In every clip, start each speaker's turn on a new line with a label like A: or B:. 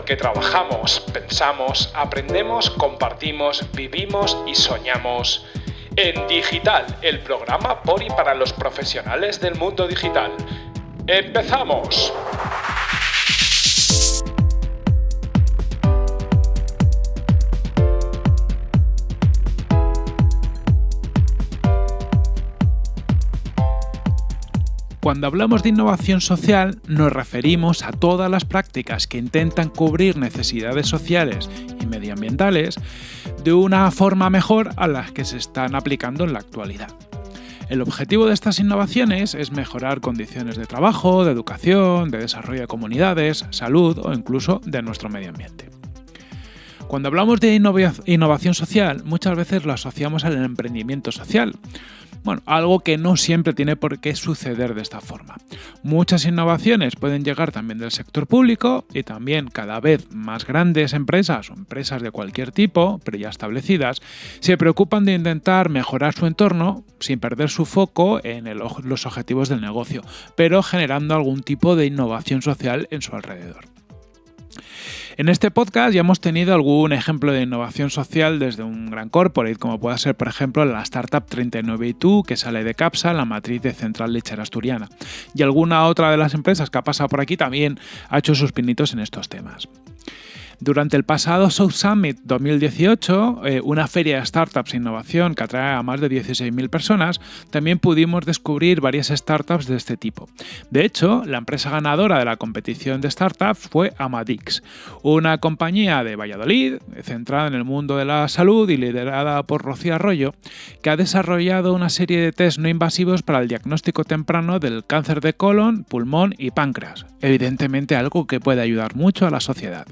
A: porque trabajamos, pensamos, aprendemos, compartimos, vivimos y soñamos. En Digital, el programa por y para los profesionales del mundo digital. ¡Empezamos! Cuando hablamos de innovación social nos referimos a todas las prácticas que intentan cubrir necesidades sociales y medioambientales de una forma mejor a las que se están aplicando en la actualidad. El objetivo de estas innovaciones es mejorar condiciones de trabajo, de educación, de desarrollo de comunidades, salud o incluso de nuestro medio ambiente. Cuando hablamos de innovación social, muchas veces lo asociamos al emprendimiento social, bueno, algo que no siempre tiene por qué suceder de esta forma. Muchas innovaciones pueden llegar también del sector público y también cada vez más grandes empresas o empresas de cualquier tipo, pero ya establecidas, se preocupan de intentar mejorar su entorno sin perder su foco en los objetivos del negocio, pero generando algún tipo de innovación social en su alrededor. En este podcast ya hemos tenido algún ejemplo de innovación social desde un gran corporate, como puede ser, por ejemplo, la startup 39 que sale de Capsa, la matriz de Central Lechera Asturiana. Y alguna otra de las empresas que ha pasado por aquí también ha hecho sus pinitos en estos temas. Durante el pasado South Summit 2018, eh, una feria de startups e innovación que atrae a más de 16.000 personas, también pudimos descubrir varias startups de este tipo. De hecho, la empresa ganadora de la competición de startups fue Amadix, una compañía de Valladolid centrada en el mundo de la salud y liderada por Rocío Arroyo, que ha desarrollado una serie de test no invasivos para el diagnóstico temprano del cáncer de colon, pulmón y páncreas. Evidentemente algo que puede ayudar mucho a la sociedad.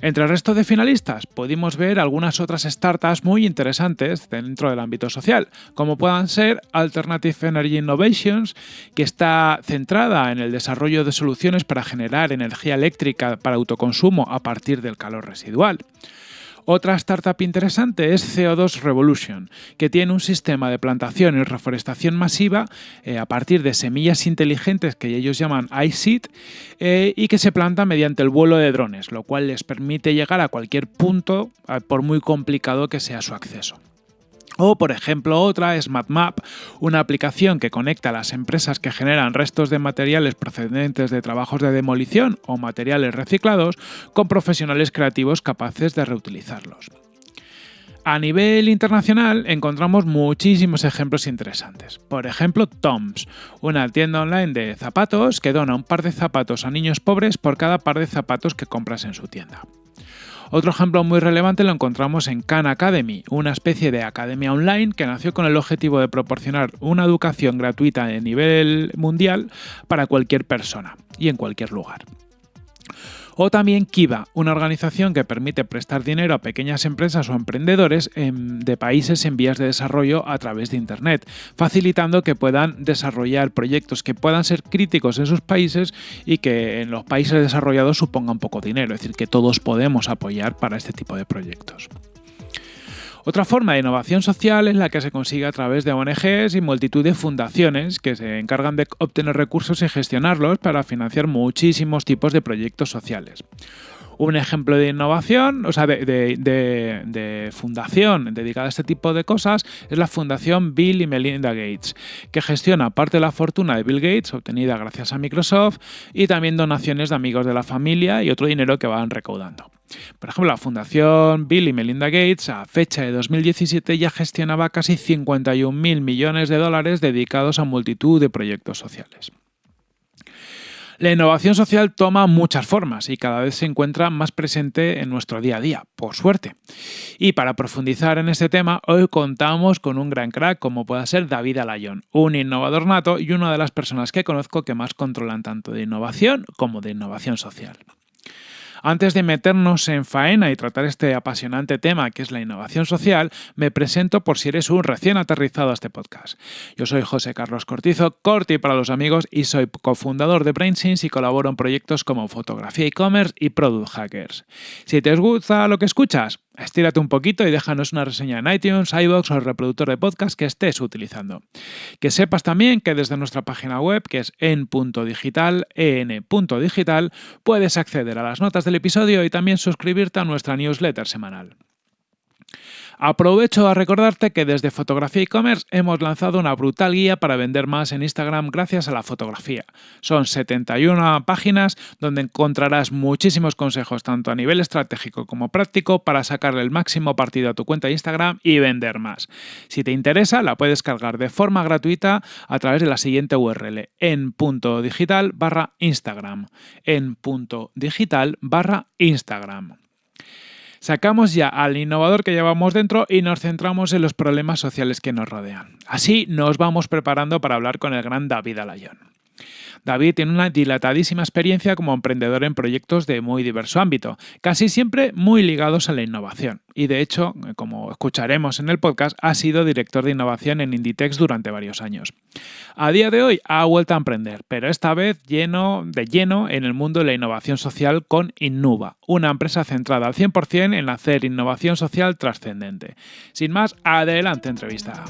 A: Entre el resto de finalistas pudimos ver algunas otras startups muy interesantes dentro del ámbito social, como puedan ser Alternative Energy Innovations, que está centrada en el desarrollo de soluciones para generar energía eléctrica para autoconsumo a partir del calor residual. Otra startup interesante es CO2 Revolution, que tiene un sistema de plantación y reforestación masiva eh, a partir de semillas inteligentes que ellos llaman iSeed eh, y que se planta mediante el vuelo de drones, lo cual les permite llegar a cualquier punto por muy complicado que sea su acceso. O, por ejemplo, otra es MadMap, una aplicación que conecta a las empresas que generan restos de materiales procedentes de trabajos de demolición o materiales reciclados con profesionales creativos capaces de reutilizarlos. A nivel internacional encontramos muchísimos ejemplos interesantes. Por ejemplo, Toms, una tienda online de zapatos que dona un par de zapatos a niños pobres por cada par de zapatos que compras en su tienda. Otro ejemplo muy relevante lo encontramos en Khan Academy, una especie de academia online que nació con el objetivo de proporcionar una educación gratuita de nivel mundial para cualquier persona y en cualquier lugar. O también Kiva, una organización que permite prestar dinero a pequeñas empresas o emprendedores de países en vías de desarrollo a través de Internet, facilitando que puedan desarrollar proyectos que puedan ser críticos en sus países y que en los países desarrollados supongan poco dinero, es decir, que todos podemos apoyar para este tipo de proyectos. Otra forma de innovación social es la que se consigue a través de ONGs y multitud de fundaciones que se encargan de obtener recursos y gestionarlos para financiar muchísimos tipos de proyectos sociales. Un ejemplo de innovación, o sea, de, fundación dedicada a este tipo de cosas es la Fundación Bill y Melinda Gates, que gestiona parte de la fortuna de Bill Gates obtenida gracias a Microsoft y también donaciones de amigos de la familia y otro dinero que van recaudando. Por ejemplo, la Fundación Bill y Melinda Gates a fecha de 2017 ya gestionaba casi 51.000 millones de dólares dedicados a multitud de proyectos sociales. La innovación social toma muchas formas y cada vez se encuentra más presente en nuestro día a día, por suerte. Y para profundizar en este tema, hoy contamos con un gran crack como pueda ser David Alayón, un innovador nato y una de las personas que conozco que más controlan tanto de innovación como de innovación social. Antes de meternos en faena y tratar este apasionante tema que es la innovación social, me presento por si eres un recién aterrizado a este podcast. Yo soy José Carlos Cortizo, Corti para los amigos, y soy cofundador de BrainSense y colaboro en proyectos como Fotografía e-commerce y Product Hackers. Si te gusta lo que escuchas, Estírate un poquito y déjanos una reseña en iTunes, iBox o el reproductor de podcast que estés utilizando. Que sepas también que desde nuestra página web, que es en.digital, en.digital, puedes acceder a las notas del episodio y también suscribirte a nuestra newsletter semanal. Aprovecho a recordarte que desde Fotografía e-commerce hemos lanzado una brutal guía para vender más en Instagram gracias a la fotografía. Son 71 páginas donde encontrarás muchísimos consejos tanto a nivel estratégico como práctico para sacarle el máximo partido a tu cuenta de Instagram y vender más. Si te interesa, la puedes cargar de forma gratuita a través de la siguiente URL en punto digital barra Instagram. En punto digital barra Instagram. Sacamos ya al innovador que llevamos dentro y nos centramos en los problemas sociales que nos rodean. Así nos vamos preparando para hablar con el gran David Alayón. David tiene una dilatadísima experiencia como emprendedor en proyectos de muy diverso ámbito, casi siempre muy ligados a la innovación. Y de hecho, como escucharemos en el podcast, ha sido director de innovación en Inditex durante varios años. A día de hoy ha vuelto a emprender, pero esta vez lleno, de lleno en el mundo de la innovación social con Innuba, una empresa centrada al 100% en hacer innovación social trascendente. Sin más, adelante entrevista.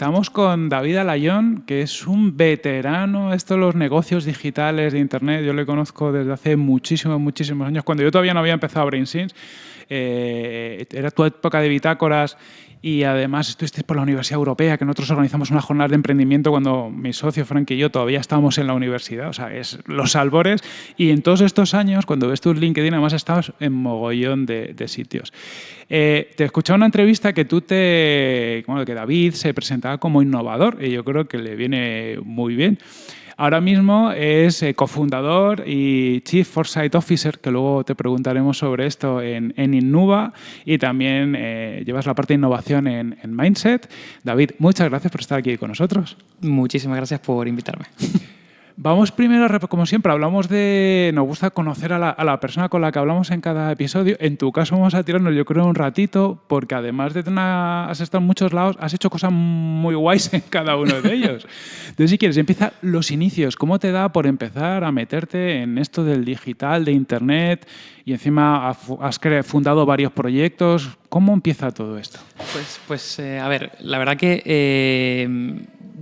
A: Estamos con David Alayón, que es un veterano esto los negocios digitales de Internet. Yo le conozco desde hace muchísimos, muchísimos años, cuando yo todavía no había empezado BrainSins. Eh, era tu época de bitácoras y además estuviste por la Universidad Europea, que nosotros organizamos una jornada de emprendimiento cuando mi socio Frank y yo todavía estábamos en la universidad, o sea, es los albores. Y en todos estos años, cuando ves tu LinkedIn, además estabas en mogollón de, sitios. Eh, te escuchaba una entrevista que tú te, bueno, que David se presentaba como innovador y yo creo que le viene muy bien. Ahora mismo es eh, cofundador y Chief Foresight Officer, que luego te preguntaremos sobre esto en, en Innuba, y también eh, llevas la parte de innovación en, en Mindset. David, muchas gracias por estar aquí con nosotros.
B: Muchísimas gracias por invitarme.
A: Vamos primero, como siempre, hablamos de... Nos gusta conocer a la, persona con la que hablamos en cada episodio. En tu caso vamos a tirarnos, yo creo, un ratito, porque además de tener, has estado en muchos lados, has hecho cosas muy guays en cada uno de ellos. Entonces, si quieres, empieza los inicios. ¿Cómo te da por empezar a meterte en esto del digital, de Internet? Y encima has fundado varios proyectos. ¿Cómo empieza todo esto?
B: Pues, pues eh, a ver, la verdad que eh,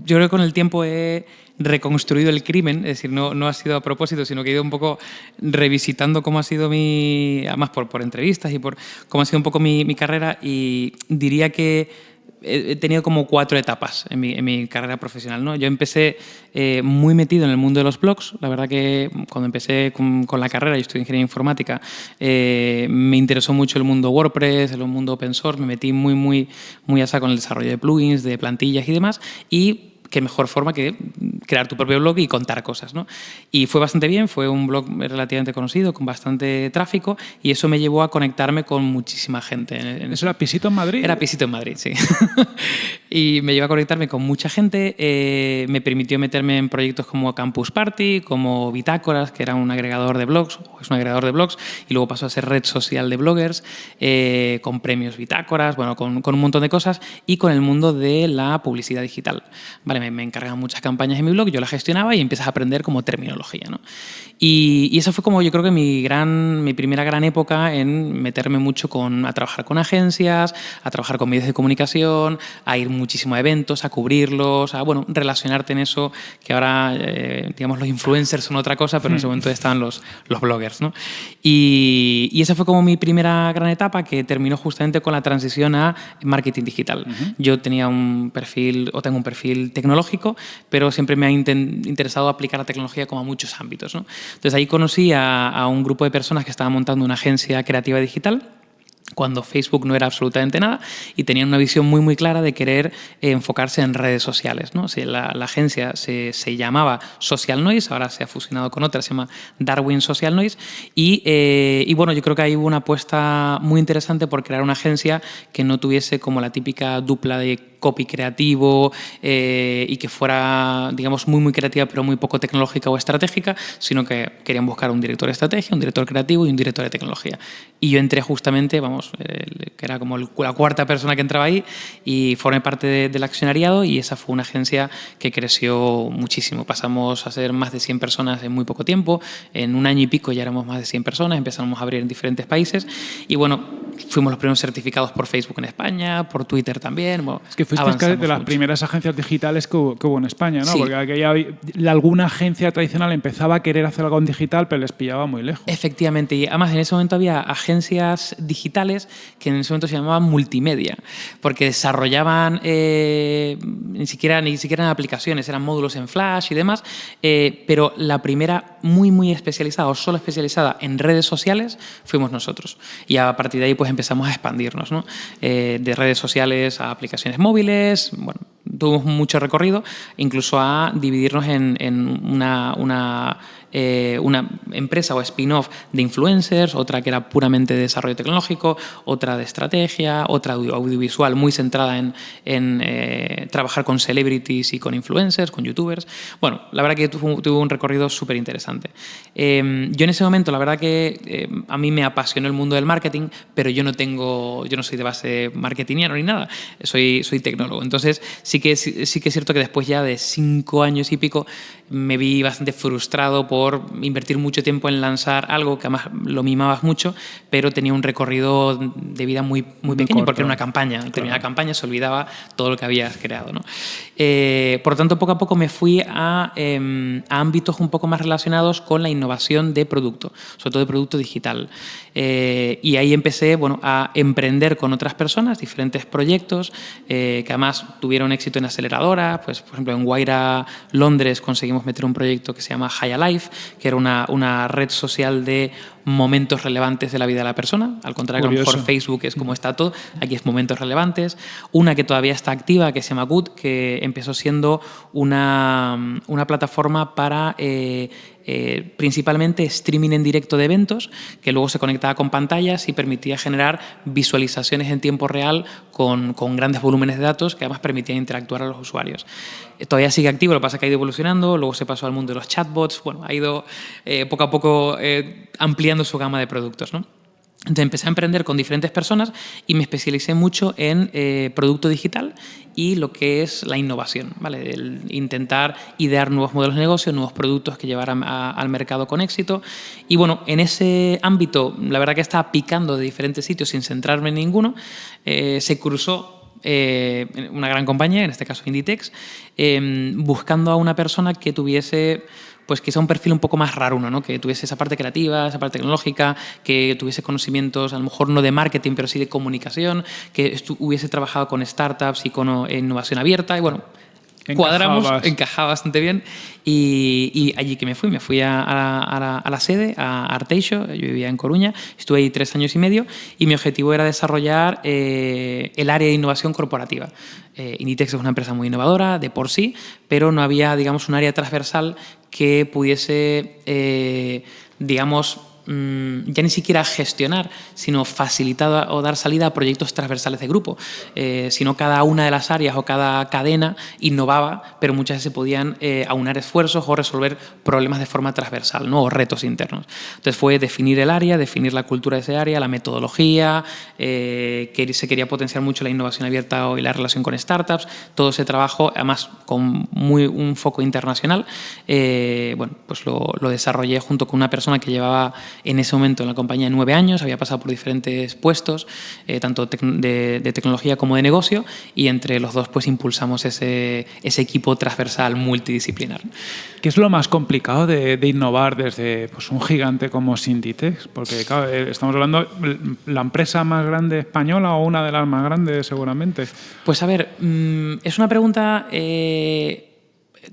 B: yo creo que con el tiempo he reconstruido el crimen, es decir, no, no ha sido a propósito, sino que he ido un poco revisitando cómo ha sido mi, además por, por entrevistas y por cómo ha sido un poco mi, mi carrera y diría que he tenido como cuatro etapas en mi, en mi carrera profesional. ¿no? Yo empecé eh, muy metido en el mundo de los blogs. La verdad que cuando empecé con, la carrera, yo estudié ingeniería informática, eh, me interesó mucho el mundo WordPress, el mundo open source, me metí muy, muy, muy a saco en el desarrollo de plugins, de plantillas y demás. Y qué mejor forma que crear tu propio blog y contar cosas. ¿no? Y fue bastante bien, fue un blog relativamente conocido, con bastante tráfico, y eso me llevó a conectarme con muchísima gente.
A: ¿Eso era Pisito en Madrid?
B: Era Pisito en Madrid, sí. Y me llevó a conectarme con mucha gente, eh, me permitió meterme en proyectos como Campus Party, como Bitácoras, que era un agregador de blogs, o es un agregador de blogs, y luego pasó a ser red social de bloggers, eh, con premios Bitácoras, bueno, con, con un montón de cosas, y con el mundo de la publicidad digital. ¿vale? me, me encargan muchas campañas en mi blog, yo las gestionaba y empiezas a aprender como terminología. ¿no? Y, y, esa fue como yo creo que mi, gran, mi primera gran época en meterme mucho con, a trabajar con agencias, a trabajar con medios de comunicación, a ir muchísimo a eventos, a cubrirlos, a bueno, relacionarte en eso, que ahora eh, digamos los influencers son otra cosa, pero en ese hmm. momento estaban los, los bloggers. ¿no? Y, y, esa fue como mi primera gran etapa que terminó justamente con la transición a marketing digital. Yo tenía un perfil, o tengo un perfil tecnológico, pero siempre me ha interesado aplicar la tecnología como a muchos ámbitos. ¿no? Entonces ahí conocí a, a un grupo de personas que estaban montando una agencia creativa digital cuando Facebook no era absolutamente nada y tenían una visión muy muy clara de querer eh, enfocarse en redes sociales. la, agencia se, se, llamaba Social Noise, ahora se ha fusionado con otra, se llama Darwin Social Noise y, eh, y, bueno, yo creo que ahí hubo una apuesta muy interesante por crear una agencia que no tuviese como la típica dupla de copy creativo eh, y que fuera, digamos, muy, muy creativa, pero muy poco tecnológica o estratégica, sino que querían buscar un director de estrategia, un director creativo y un director de tecnología. Y yo entré justamente, vamos, que era como la cuarta persona que entraba ahí y formé parte del accionariado y esa fue una agencia que creció muchísimo. Pasamos a ser más de 100 personas en muy poco tiempo, en un año y pico ya éramos más de 100 personas, empezamos a abrir en diferentes países y bueno, fuimos los primeros certificados por Facebook en España, por Twitter también.
A: es que fuiste de las primeras agencias digitales que hubo, en España, ¿no? Porque aquella, alguna agencia tradicional empezaba a querer hacer algo en digital, pero les pillaba muy lejos.
B: Efectivamente, y además en ese momento había agencias digitales que en ese momento se llamaban multimedia, porque desarrollaban eh, ni siquiera ni siquiera en aplicaciones, eran módulos en Flash y demás, eh, pero la primera muy muy especializada o solo especializada en redes sociales fuimos nosotros. Y a partir de ahí pues empezamos a expandirnos, ¿no? Eh, de redes sociales a aplicaciones móviles, bueno, tuvimos mucho recorrido, incluso a dividirnos en, en una, una eh, una empresa o spin-off de influencers, otra que era puramente de desarrollo tecnológico, otra de estrategia, otra audiovisual muy centrada en, eh, trabajar con celebrities y con influencers, con youtubers. Bueno, la verdad que tuvo, un recorrido súper interesante. Em, yo en ese momento, la verdad que em, a mí me apasionó el mundo del marketing, pero yo no tengo, yo no soy de base marketingiano ni nada, soy, soy tecnólogo. Entonces sí que, sí que es cierto que después ya de cinco años y pico me vi bastante frustrado por invertir mucho tiempo en lanzar algo que además lo mimabas mucho, pero tenía un recorrido de vida muy, muy pequeño porque era una campaña. Al terminar la campaña se olvidaba todo lo que habías creado. ¿no? Eh, por lo tanto, poco a poco me fui a, em, a, ámbitos un poco más relacionados con la innovación de producto, sobre todo de producto digital. Eh, y ahí empecé bueno, a emprender con otras personas diferentes proyectos eh, que además tuvieron éxito en aceleradoras. Pues, por ejemplo, en Guaira, Londres, conseguimos meter un proyecto que se llama High Life, que era una, una red social de momentos relevantes de la vida de la persona. Al contrario, a lo mejor Facebook es como está todo, aquí es momentos relevantes. Una que todavía está activa, que se llama Good, que empezó siendo una, una plataforma para eh, eh, principalmente streaming en directo de eventos, que luego se conectaba con pantallas y permitía generar visualizaciones en tiempo real con, grandes volúmenes de datos que además permitían interactuar a los usuarios. Eh, todavía sigue activo, lo que pasa es que ha ido evolucionando, luego se pasó al mundo de los chatbots, bueno, ha ido poco a poco ampliando su gama de productos. ¿no? Entonces empecé a emprender con diferentes personas y me especialicé mucho en eh, producto digital y lo que es la innovación, ¿vale? Intentar idear nuevos modelos de negocio, nuevos productos que llevaran al mercado con éxito. Y bueno, en ese ámbito, la verdad que estaba picando de diferentes sitios sin centrarme en ninguno, eh, se cruzó eh, una gran compañía, en este caso Inditex, buscando a una persona que tuviese pues quizá un perfil un poco más raro uno, ¿no? que tuviese esa parte creativa, esa parte tecnológica, que tuviese conocimientos, a lo mejor no de marketing, pero sí de comunicación, que hubiese trabajado con startups y con innovación abierta. Y bueno, cuadramos, encajaba bastante bien. Y, allí que me fui, me fui a, la, sede, a Arteixo, yo vivía en Coruña, estuve ahí tres años y medio y mi objetivo era desarrollar eh, el área de innovación corporativa. Eh, Inditex es una empresa muy innovadora de por sí, pero no había, digamos, un área transversal que pudiese, eh, digamos, ya ni siquiera gestionar, sino facilitar o dar salida a proyectos transversales de grupo. Eh, sino cada una de las áreas o cada cadena innovaba, pero muchas veces se podían eh, aunar esfuerzos o resolver problemas de forma transversal ¿no? o retos internos. Entonces fue definir el área, definir la cultura de ese área, la metodología, eh, que se quería potenciar mucho la innovación abierta y la relación con startups, todo ese trabajo, además con muy, un foco internacional, bueno, pues lo desarrollé junto con una persona que llevaba en ese momento en la compañía nueve años, había pasado por diferentes puestos, eh, tanto de, tecnología como de negocio, y entre los dos pues impulsamos ese, ese equipo transversal multidisciplinar.
A: ¿Qué es lo más complicado de, innovar desde pues, un gigante como Sinditex? Porque eh, estamos hablando la empresa más grande española o una de las más grandes seguramente.
B: Pues a ver, mm, es una pregunta... Eh,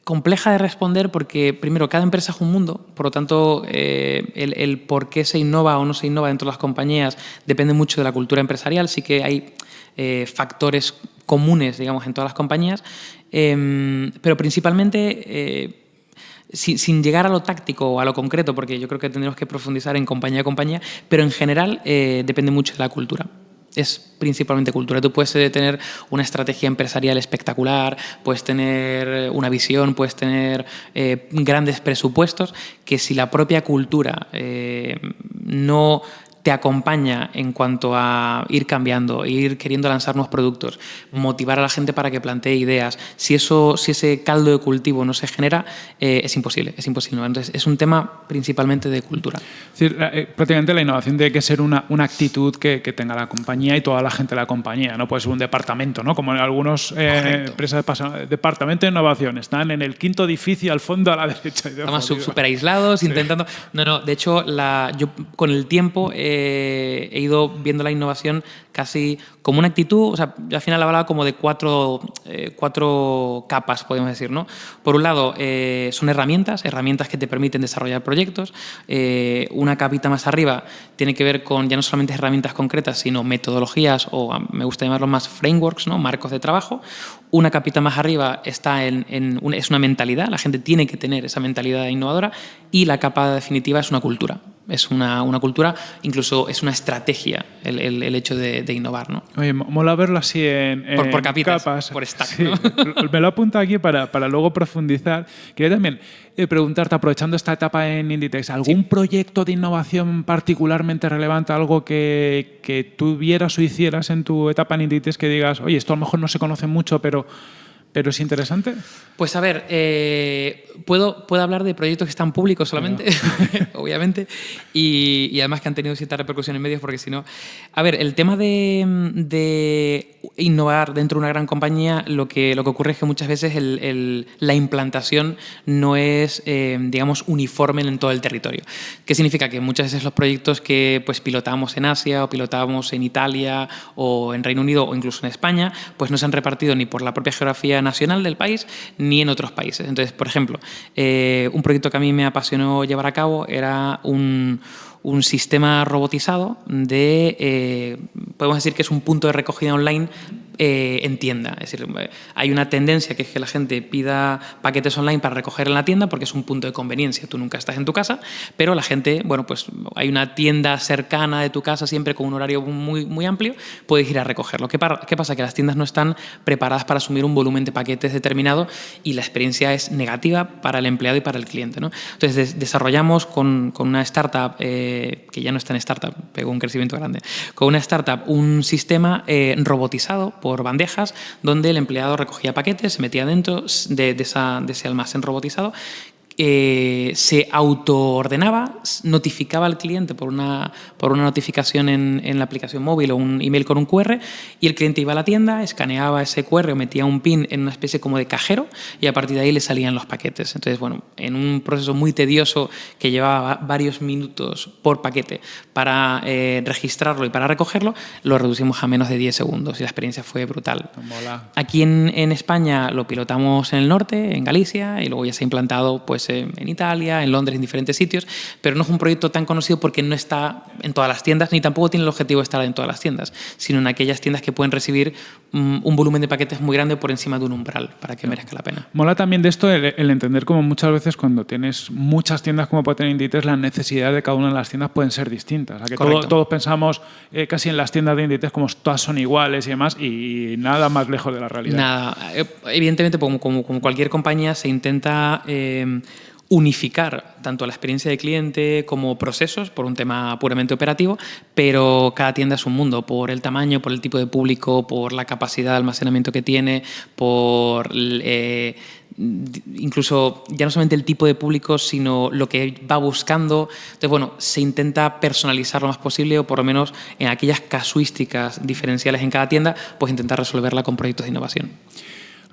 B: compleja de responder porque, primero, cada empresa es un mundo, por lo tanto, eh, el, por qué se innova o no se innova dentro de las compañías depende mucho de la cultura empresarial. Sí que hay eh, factores comunes, digamos, en todas las compañías, em, pero principalmente... Eh, sin, llegar a lo táctico o a lo concreto, porque yo creo que tendremos que profundizar en compañía a compañía, pero en general depende mucho de la cultura. Es principalmente cultura. Tú puedes eh, tener una estrategia empresarial espectacular, puedes tener una visión, puedes tener eh, grandes presupuestos, que si la propia cultura eh, no te acompaña en cuanto a ir cambiando, ir queriendo lanzar nuevos productos, motivar a la gente para que plantee ideas. Si, eso, si ese caldo de cultivo no se genera, eh, es imposible, es imposible. Entonces, es un tema principalmente de cultura.
A: Es decir, eh, prácticamente la innovación tiene que ser una, una actitud que, que, tenga la compañía y toda la gente de la compañía, no puede ser un departamento, ¿no? como en algunas eh, empresas de departamento de innovación, están en el quinto edificio al fondo a la derecha.
B: Estamos súper aislados, sí. intentando... No, no, de hecho, la, yo con el tiempo eh, he ido viendo la innovación casi como una actitud, o sea, yo al final hablaba como de cuatro, eh, cuatro capas, podemos decir, ¿no? Por un lado, eh, son herramientas, herramientas que te permiten desarrollar proyectos. Eh, una capita más arriba tiene que ver con ya no solamente herramientas concretas, sino metodologías o me gusta llamarlo más frameworks, ¿no? Marcos de trabajo. Una capita más arriba está en, es una mentalidad, la gente tiene que tener esa mentalidad innovadora y la capa definitiva es una cultura es una, una, cultura, incluso es una estrategia el, el, el hecho de, de, innovar. ¿no?
A: Oye, mola verlo así en,
B: por, por capitas,
A: capas.
B: por stack.
A: Sí,
B: ¿no?
A: me lo apunto aquí para, para luego profundizar. Quería también eh, preguntarte, aprovechando esta etapa en Inditex, ¿algún sí. proyecto de innovación particularmente relevante, algo que, que tuvieras o hicieras en tu etapa en Inditex que digas, oye, esto a lo mejor no se conoce mucho, pero ¿Pero es interesante?
B: Pues a ver, eh, puedo, puedo hablar de proyectos que están públicos solamente, no. obviamente, y, y, además que han tenido cierta repercusión en medios, porque si no... A ver, el tema de, de, innovar dentro de una gran compañía, lo que, lo que ocurre es que muchas veces el, el, la implantación no es, eh, digamos, uniforme en todo el territorio. ¿Qué significa? Que muchas veces los proyectos que pues, pilotamos en Asia o pilotamos en Italia o en Reino Unido o incluso en España, pues no se han repartido ni por la propia geografía nacional del país ni en otros países. Entonces, por ejemplo, eh, un proyecto que a mí me apasionó llevar a cabo era un, un sistema robotizado de, eh, podemos decir que es un punto de recogida online eh, en tienda. Es decir, hay una tendencia que es que la gente pida paquetes online para recoger en la tienda porque es un punto de conveniencia. Tú nunca estás en tu casa, pero la gente, bueno, pues hay una tienda cercana de tu casa siempre con un horario muy, muy amplio, puedes ir a recogerlo. ¿Qué, ¿Qué pasa? Que las tiendas no están preparadas para asumir un volumen de paquetes determinado y la experiencia es negativa para el empleado y para el cliente. ¿no? Entonces, des desarrollamos con, con, una startup, eh, que ya no está en startup, pegó un crecimiento grande, con una startup un sistema eh, robotizado por bandejas donde el empleado recogía paquetes, se metía dentro de, ese almacén robotizado eh, se autoordenaba, notificaba al cliente por una, por una notificación en, en, la aplicación móvil o un email con un QR y el cliente iba a la tienda, escaneaba ese QR o metía un PIN en una especie como de cajero y a partir de ahí le salían los paquetes. Entonces, bueno, en un proceso muy tedioso que llevaba varios minutos por paquete para eh, registrarlo y para recogerlo, lo reducimos a menos de 10 segundos y la experiencia fue brutal.
A: Mola.
B: Aquí en, en España lo pilotamos en el norte, en Galicia, y luego ya se ha implantado pues, en Italia, en Londres, en diferentes sitios, pero no es un proyecto tan conocido porque no está en todas las tiendas, ni tampoco tiene el objetivo de estar en todas las tiendas, sino en aquellas tiendas que pueden recibir un volumen de paquetes muy grande por encima de un umbral, para que merezca la pena.
A: Mola también de esto el, el entender como muchas veces cuando tienes muchas tiendas como puede tener Inditex, las necesidades de cada una de las tiendas pueden ser distintas. O sea, que todo, todos pensamos eh, casi en las tiendas de Inditex como todas son iguales y demás, y nada más lejos de la realidad.
B: Nada. Eh, evidentemente, como, como, como cualquier compañía, se intenta... Eh, unificar tanto la experiencia de cliente como procesos por un tema puramente operativo, pero cada tienda es un mundo por el tamaño, por el tipo de público, por la capacidad de almacenamiento que tiene, por eh, incluso ya no solamente el tipo de público, sino lo que va buscando. Entonces, bueno, se intenta personalizar lo más posible o por lo menos en aquellas casuísticas diferenciales en cada tienda, pues intentar resolverla con proyectos de innovación.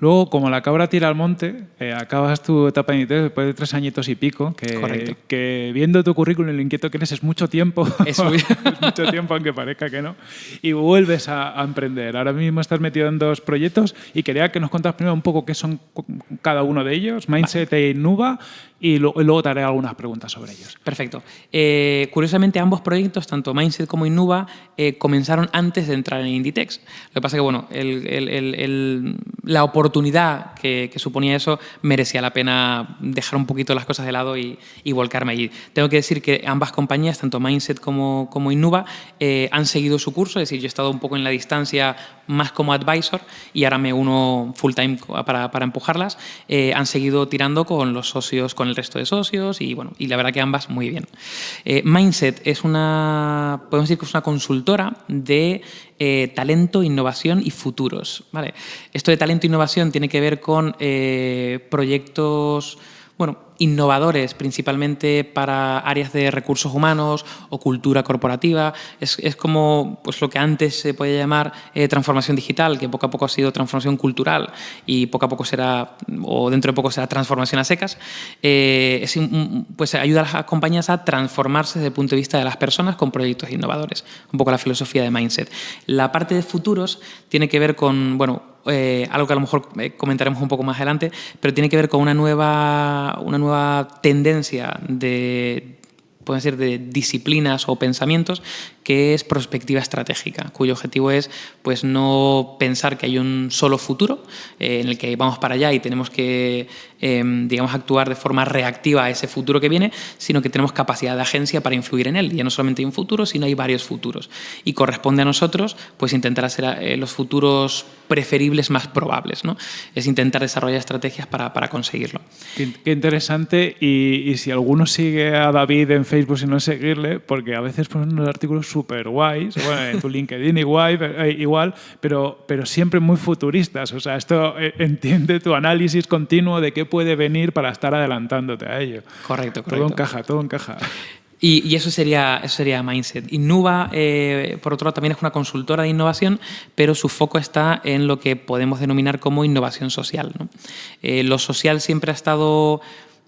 A: Luego, como la cabra tira al monte, eh, acabas tu etapa en ITES después de tres añitos y pico, que, que viendo tu currículum lo inquieto que eres es mucho tiempo,
B: es, muy...
A: es mucho tiempo aunque parezca que no, y vuelves a, a, emprender. Ahora mismo estás metido en dos proyectos y quería que nos contas primero un poco qué son cada uno de ellos, Mindset vale. e Innuba, y, luego te haré algunas preguntas sobre ellos.
B: Perfecto. Eh, curiosamente, ambos proyectos, tanto Mindset como Innuba, eh, comenzaron antes de entrar en Inditex. Lo que pasa es que, bueno, la oportunidad que, suponía eso merecía la pena dejar un poquito las cosas de lado y, volcarme allí. Tengo que decir que ambas compañías, tanto Mindset como, como eh, han seguido su curso, es decir, yo he estado un poco en la distancia más como advisor y ahora me uno full time para, para empujarlas. han seguido tirando con los socios, con el resto de socios y bueno, y la verdad que ambas muy bien. Eh, Mindset es una, podemos decir que es una consultora de eh, talento, innovación y futuros. ¿vale? Esto de talento e innovación tiene que ver con eh, proyectos bueno, innovadores, principalmente para áreas de recursos humanos o cultura corporativa. Es, como pues, lo que antes se podía llamar eh, transformación digital, que poco a poco ha sido transformación cultural y poco a poco será, o dentro de poco será transformación a secas. Eh, pues ayuda a las compañías a transformarse desde el punto de vista de las personas con proyectos innovadores. Un poco la filosofía de Mindset. La parte de futuros tiene que ver con, bueno, eh, algo que a lo mejor eh, comentaremos un poco más adelante, pero tiene que ver con una nueva, una nueva tendencia de pueden ser de disciplinas o pensamientos, que es prospectiva estratégica, cuyo objetivo es pues, no pensar que hay un solo futuro eh, en el que vamos para allá y tenemos que em, digamos, actuar de forma reactiva a ese futuro que viene, sino que tenemos capacidad de agencia para influir en él. Y ya no solamente hay un futuro, sino hay varios futuros. Y corresponde a nosotros pues, intentar hacer eh, los futuros preferibles más probables. ¿no? Es intentar desarrollar estrategias para, para conseguirlo.
A: Qué, interesante. Y, y, si alguno sigue a David en Facebook, si no seguirle, porque a veces ponen unos artículos súper guays, bueno, en tu LinkedIn igual, eh, igual pero, pero siempre muy futuristas. O sea, esto eh, entiende tu análisis continuo de qué puede venir para estar adelantándote a ello.
B: Correcto, correcto.
A: Todo encaja, todo encaja.
B: Y, y, eso, sería, eso sería Mindset. Innuba, eh, por otro lado, también es una consultora de innovación, pero su foco está en lo que podemos denominar como innovación social. ¿no? lo social siempre ha estado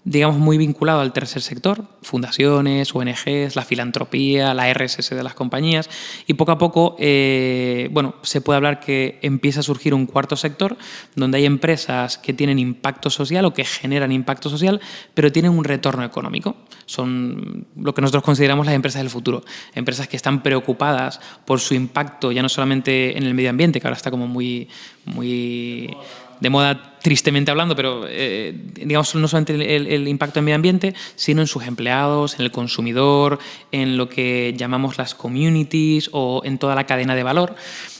B: digamos, muy vinculado al tercer sector, fundaciones, ONGs, la filantropía, la RSS de las compañías, y poco a poco, eh, bueno, se puede hablar que empieza a surgir un cuarto sector, donde hay empresas que tienen impacto social o que generan impacto social, pero tienen un retorno económico. Son lo que nosotros consideramos las empresas del futuro, empresas que están preocupadas por su impacto, ya no solamente en el medio ambiente, que ahora está como muy, muy de moda tristemente hablando, pero eh, digamos no solamente el, impacto en medio ambiente, sino en sus empleados, en el consumidor, en lo que llamamos las communities o en toda la cadena de valor.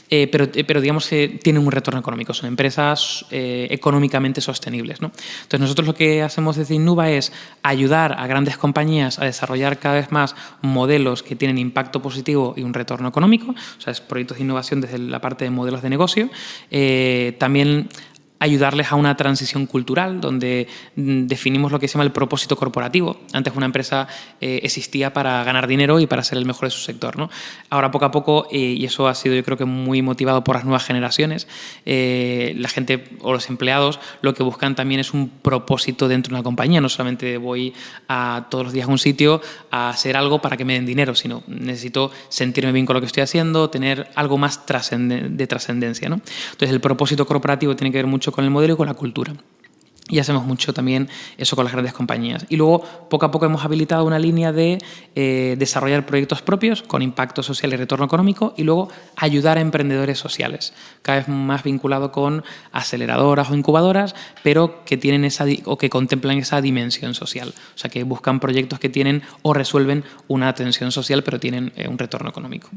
B: Eh, pero, eh, pero, digamos que tienen un retorno económico, son empresas económicamente sostenibles. Entonces nosotros lo que hacemos desde Innuba es ayudar a grandes compañías a desarrollar cada vez más modelos que tienen impacto positivo y un retorno económico, o sea, es proyectos de innovación desde la parte de modelos de negocio. también ayudarles a una transición cultural donde mm, definimos lo que se llama el propósito corporativo. Antes una empresa eh, existía para ganar dinero y para ser el mejor de su sector. ¿no? Ahora poco a poco, eh, y eso ha sido yo creo que muy motivado por las nuevas generaciones, eh, la gente o los empleados lo que buscan también es un propósito dentro de una compañía. No solamente voy a todos los días a un sitio a hacer algo para que me den dinero, sino necesito sentirme bien con lo que estoy haciendo, tener algo más de trascendencia. ¿no? Entonces el propósito corporativo tiene que ver mucho con el modelo y con la cultura. Y hacemos mucho también eso con las grandes compañías. Y luego, poco a poco, hemos habilitado una línea de eh, desarrollar proyectos propios con impacto social y retorno económico y luego ayudar a emprendedores sociales, cada vez más vinculado con aceleradoras o incubadoras, pero que tienen esa o que contemplan esa dimensión social. O sea, que buscan proyectos que tienen o resuelven una atención social, pero tienen eh, un retorno económico.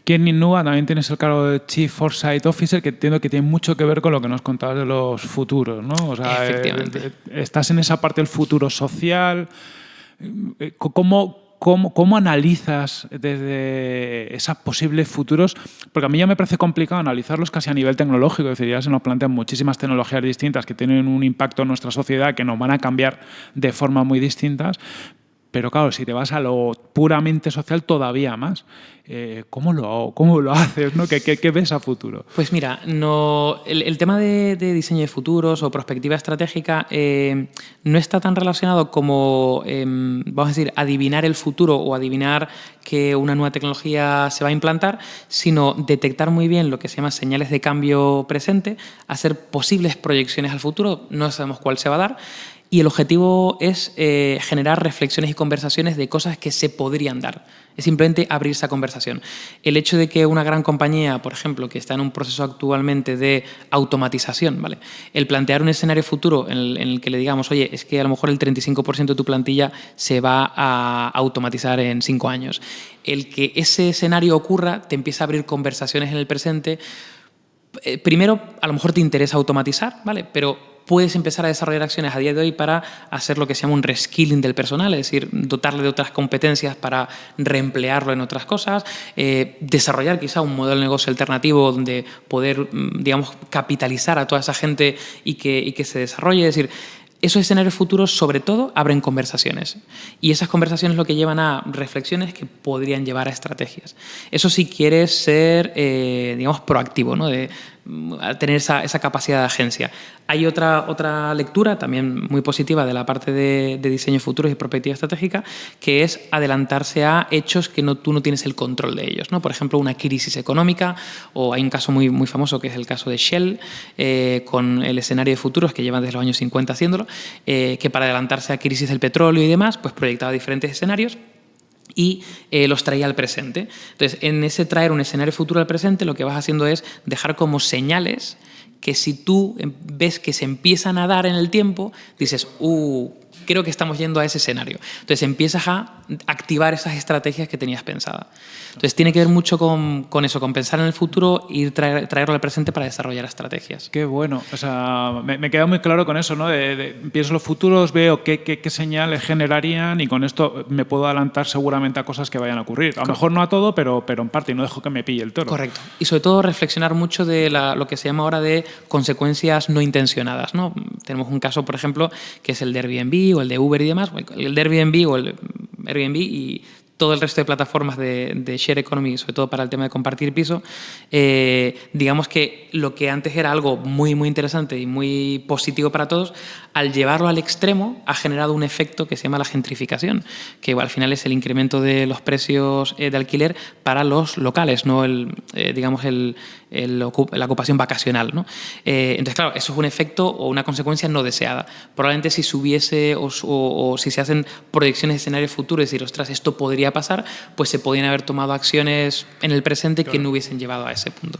A: Aquí en Innova también tienes el cargo de Chief Foresight Officer, que entiendo que tiene mucho que ver con lo que nos contabas de los futuros, ¿no?
B: O sea, eh,
A: estás en esa parte del futuro social. Eh, ¿Cómo, cómo, cómo analizas desde esos posibles futuros? Porque a mí ya me parece complicado analizarlos casi a nivel tecnológico. Es decir, ya se nos plantean muchísimas tecnologías distintas que tienen un impacto en nuestra sociedad que nos van a cambiar de forma muy distintas. Pero claro, si te vas a lo puramente social, todavía más. Eh, ¿cómo, lo, ¿Cómo lo haces? ¿no? ¿Qué, qué, ves a futuro?
B: Pues mira, no, el, tema de, diseño de futuros o perspectiva estratégica eh, no está tan relacionado como, em, vamos a decir, adivinar el futuro o adivinar que una nueva tecnología se va a implantar, sino detectar muy bien lo que se llama señales de cambio presente, hacer posibles proyecciones al futuro, no sabemos cuál se va a dar, y el objetivo es eh, generar reflexiones y conversaciones de cosas que se podrían dar. Es simplemente abrir esa conversación. El hecho de que una gran compañía, por ejemplo, que está en un proceso actualmente de automatización, ¿vale? el plantear un escenario futuro en el, que le digamos, oye, es que a lo mejor el 35% de tu plantilla se va a automatizar en cinco años. El que ese escenario ocurra te empieza a abrir conversaciones en el presente eh, primero, a lo mejor te interesa automatizar, ¿vale? Pero puedes empezar a desarrollar acciones a día de hoy para hacer lo que se llama un reskilling del personal, es decir, dotarle de otras competencias para reemplearlo en otras cosas, eh, desarrollar quizá un modelo de negocio alternativo donde poder, mm, digamos, capitalizar a toda esa gente y que, se desarrolle. Es decir, esos escenarios futuros, sobre todo, abren conversaciones. Y esas conversaciones lo que llevan a reflexiones que podrían llevar a estrategias. Eso si quieres ser, eh, digamos, proactivo, ¿no? de tener esa, esa, capacidad de agencia. Hay otra, otra lectura también muy positiva de la parte de, de diseño futuro y perspectiva estratégica, que es adelantarse a hechos que no, tú no tienes el control de ellos. ¿no? Por ejemplo, una crisis económica, o hay un caso muy, muy famoso que es el caso de Shell, eh, con el escenario de futuros que llevan desde los años 50 haciéndolo, eh, que para adelantarse a crisis del petróleo y demás, pues proyectaba diferentes escenarios y eh, los traía al presente. Entonces, en ese traer un escenario futuro al presente, lo que vas haciendo es dejar como señales que si tú em, ves que se empiezan a dar en el tiempo, dices, uh, creo que estamos yendo a ese escenario. Entonces empiezas a activar esas estrategias que tenías pensadas. Entonces tiene que ver mucho con, con eso, con pensar en el futuro y traer, traerlo al presente para desarrollar estrategias.
A: Qué bueno. O sea, me, me queda muy claro con eso, ¿no? De, de, pienso los futuros, veo qué, qué, qué, señales generarían y con esto me puedo adelantar seguramente a cosas que vayan a ocurrir. A lo mejor no a todo, pero, pero en parte y no dejo que me pille el toro.
B: Correcto. Y sobre todo reflexionar mucho de la, lo que se llama ahora de consecuencias no intencionadas. ¿no? Tenemos un caso, por ejemplo, que es el de Airbnb el de Uber y demás. El de Airbnb o el Airbnb y todo el resto de plataformas de, de, share economy, sobre todo para el tema de compartir piso, eh, digamos que lo que antes era algo muy, muy interesante y muy positivo para todos, al llevarlo al extremo ha generado un efecto que se llama la gentrificación, que al final es el incremento de los precios eh, de alquiler para los locales, no el, eh, digamos el, el, la ocupación vacacional. ¿no? Eh, entonces, claro, eso es un efecto o una consecuencia no deseada. Probablemente si subiese o, o, o si se hacen proyecciones de escenarios futuros, decir, ostras, esto podría pasar, pues se podrían haber tomado acciones en el presente claro. que no hubiesen llevado a ese punto.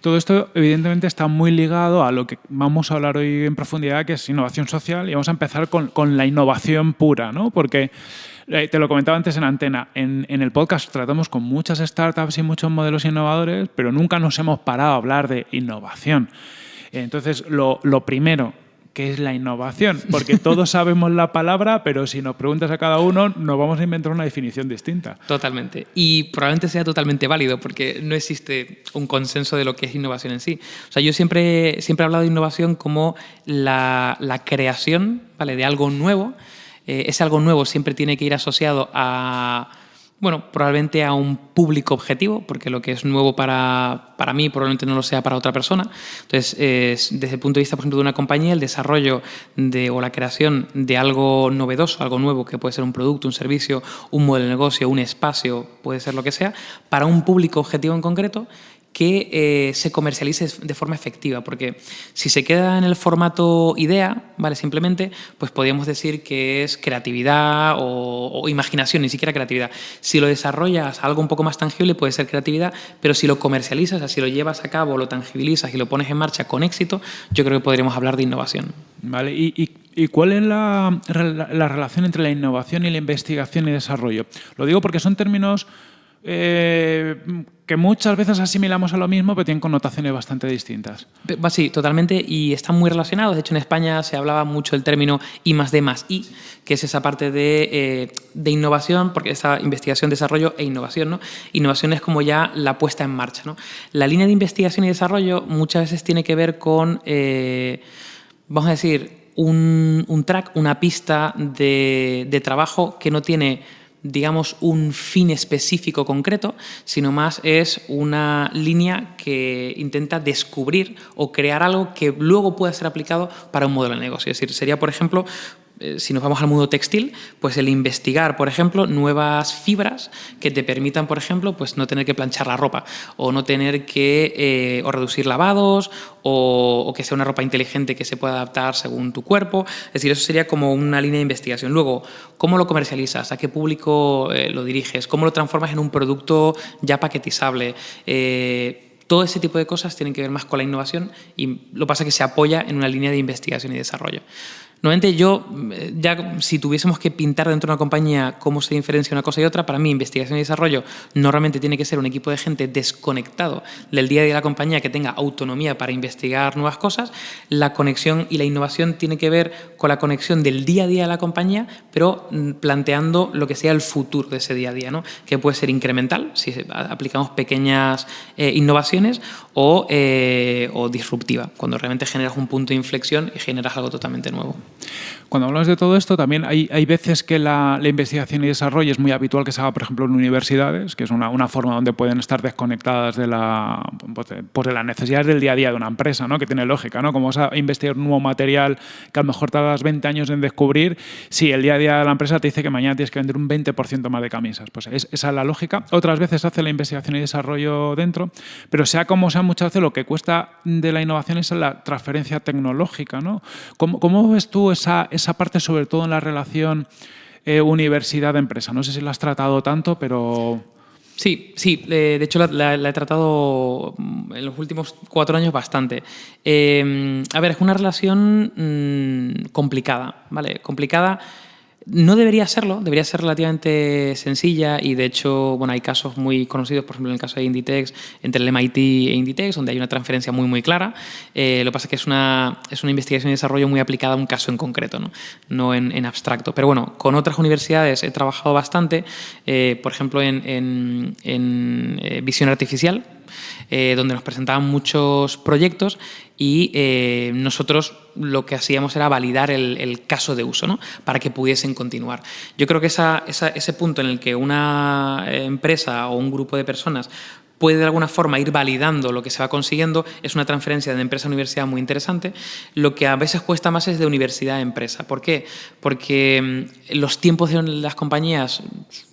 A: Todo esto, evidentemente, está muy ligado a lo que vamos a hablar hoy en profundidad, que es innovación social, y vamos a empezar con, con la innovación pura, ¿no? Porque eh, te lo comentaba antes en antena, en, en, el podcast tratamos con muchas startups y muchos modelos innovadores, pero nunca nos hemos parado a hablar de innovación. Entonces, lo, lo primero, ¿qué es la innovación? Porque todos sabemos la palabra, pero si nos preguntas a cada uno, nos vamos a inventar una definición distinta.
B: Totalmente. Y probablemente sea totalmente válido, porque no existe un consenso de lo que es innovación en sí. O sea, yo siempre, siempre he hablado de innovación como la, la creación ¿vale? de algo nuevo. Eh, ese algo nuevo siempre tiene que ir asociado a bueno, probablemente a un público objetivo, porque lo que es nuevo para, para mí probablemente no lo sea para otra persona. Entonces, desde el punto de vista, por ejemplo, de una compañía, el desarrollo de, o la creación de algo novedoso, algo nuevo, que puede ser un producto, un servicio, un modelo de negocio, un espacio, puede ser lo que sea, para un público objetivo en concreto, que eh, se comercialice de forma efectiva, porque si se queda en el formato idea, ¿vale? simplemente, pues podríamos decir que es creatividad o, o, imaginación, ni siquiera creatividad. Si lo desarrollas algo un poco más tangible, puede ser creatividad, pero si lo comercializas, si lo llevas a cabo, lo tangibilizas y lo pones en marcha con éxito, yo creo que podríamos hablar de innovación.
A: Vale, ¿y, cuál es la relación entre la innovación y la investigación y desarrollo? Lo digo porque son términos eh, que muchas veces asimilamos a lo mismo, pero tienen connotaciones bastante distintas.
B: Sí, totalmente, y están muy relacionados. De hecho, en España se hablaba mucho del término I más D más I, que es esa parte de, eh, de innovación, porque esa investigación, desarrollo e innovación. ¿no? Innovación es como ya la puesta en marcha. ¿no? La línea de investigación y desarrollo muchas veces tiene que ver con, eh, vamos a decir, un, un, track, una pista de, de trabajo que no tiene digamos, un fin específico concreto, sino más es una línea que intenta descubrir o crear algo que luego pueda ser aplicado para un modelo de negocio. Es decir, sería, por ejemplo, si nos vamos al mundo textil, pues el investigar, por ejemplo, nuevas fibras que te permitan, por ejemplo, pues no tener que planchar la ropa o no tener que eh, o reducir lavados o, que sea una ropa inteligente que se pueda adaptar según tu cuerpo. Es decir, eso sería como una línea de investigación. Luego, ¿cómo lo comercializas? ¿A qué público lo diriges? ¿Cómo lo transformas en un producto ya paquetizable? todo ese tipo de cosas tienen que ver más con la innovación y lo pasa que se apoya en una línea de investigación y desarrollo. Normalmente yo, eh, ya si tuviésemos que pintar dentro de una compañía cómo se diferencia una cosa y otra, para mí investigación y desarrollo normalmente tiene que ser un equipo de gente desconectado del día a día de la compañía que tenga autonomía para investigar nuevas cosas. La conexión y la innovación tiene que ver con la conexión del día a día de la compañía, pero mm, planteando lo que sea el futuro de ese día a día, ¿no? que puede ser incremental, si aplicamos pequeñas eh, innovaciones, o, eh, o disruptiva, cuando realmente generas un punto de inflexión y generas algo totalmente nuevo.
A: Cuando hablas de todo esto, también hay, hay veces que la, investigación y desarrollo es muy habitual que se haga, por ejemplo, en universidades, que es una, una forma donde pueden estar desconectadas de, la, pues de, pues las necesidades del día a día de una empresa, ¿no? que tiene lógica. ¿no? Como vas a investigar un nuevo material que a lo mejor tardas 20 años en descubrir, si el día a día de la empresa te dice que mañana tienes que vender un 20% más de camisas. Pues es, esa es la lógica. Otras veces hace la investigación y desarrollo dentro, pero sea como sea, muchas veces lo que cuesta de la innovación es la transferencia tecnológica. ¿no? ¿Cómo, cómo ves tú esa, esa parte, sobre todo en la relación eh, universidad-empresa. No sé si la has tratado tanto, pero...
B: Sí, sí, de hecho la, he tratado mm, en los últimos cuatro años bastante. Eh, a ver, es una relación mm, complicada, ¿vale? Complicada no debería serlo, debería ser relativamente sencilla y de hecho bueno, hay casos muy conocidos, por ejemplo en el caso de Inditex, entre el MIT e Inditex, donde hay una transferencia muy muy clara. Eh, lo que pasa es que es una, es una investigación y desarrollo muy aplicada a un caso en concreto, no, no en, abstracto. Pero bueno, con otras universidades he trabajado bastante, eh, por ejemplo en, en, en eh, visión artificial, eh, donde nos presentaban muchos proyectos y eh, nosotros lo que hacíamos era validar el, caso de uso ¿no? para que pudiesen continuar. Yo creo que ese punto en el que una empresa o un grupo de personas puede de alguna forma ir validando lo que se va consiguiendo, es una transferencia de empresa a universidad muy interesante. Lo que a veces cuesta más es de universidad a empresa. ¿Por qué? Porque mm, los tiempos de las compañías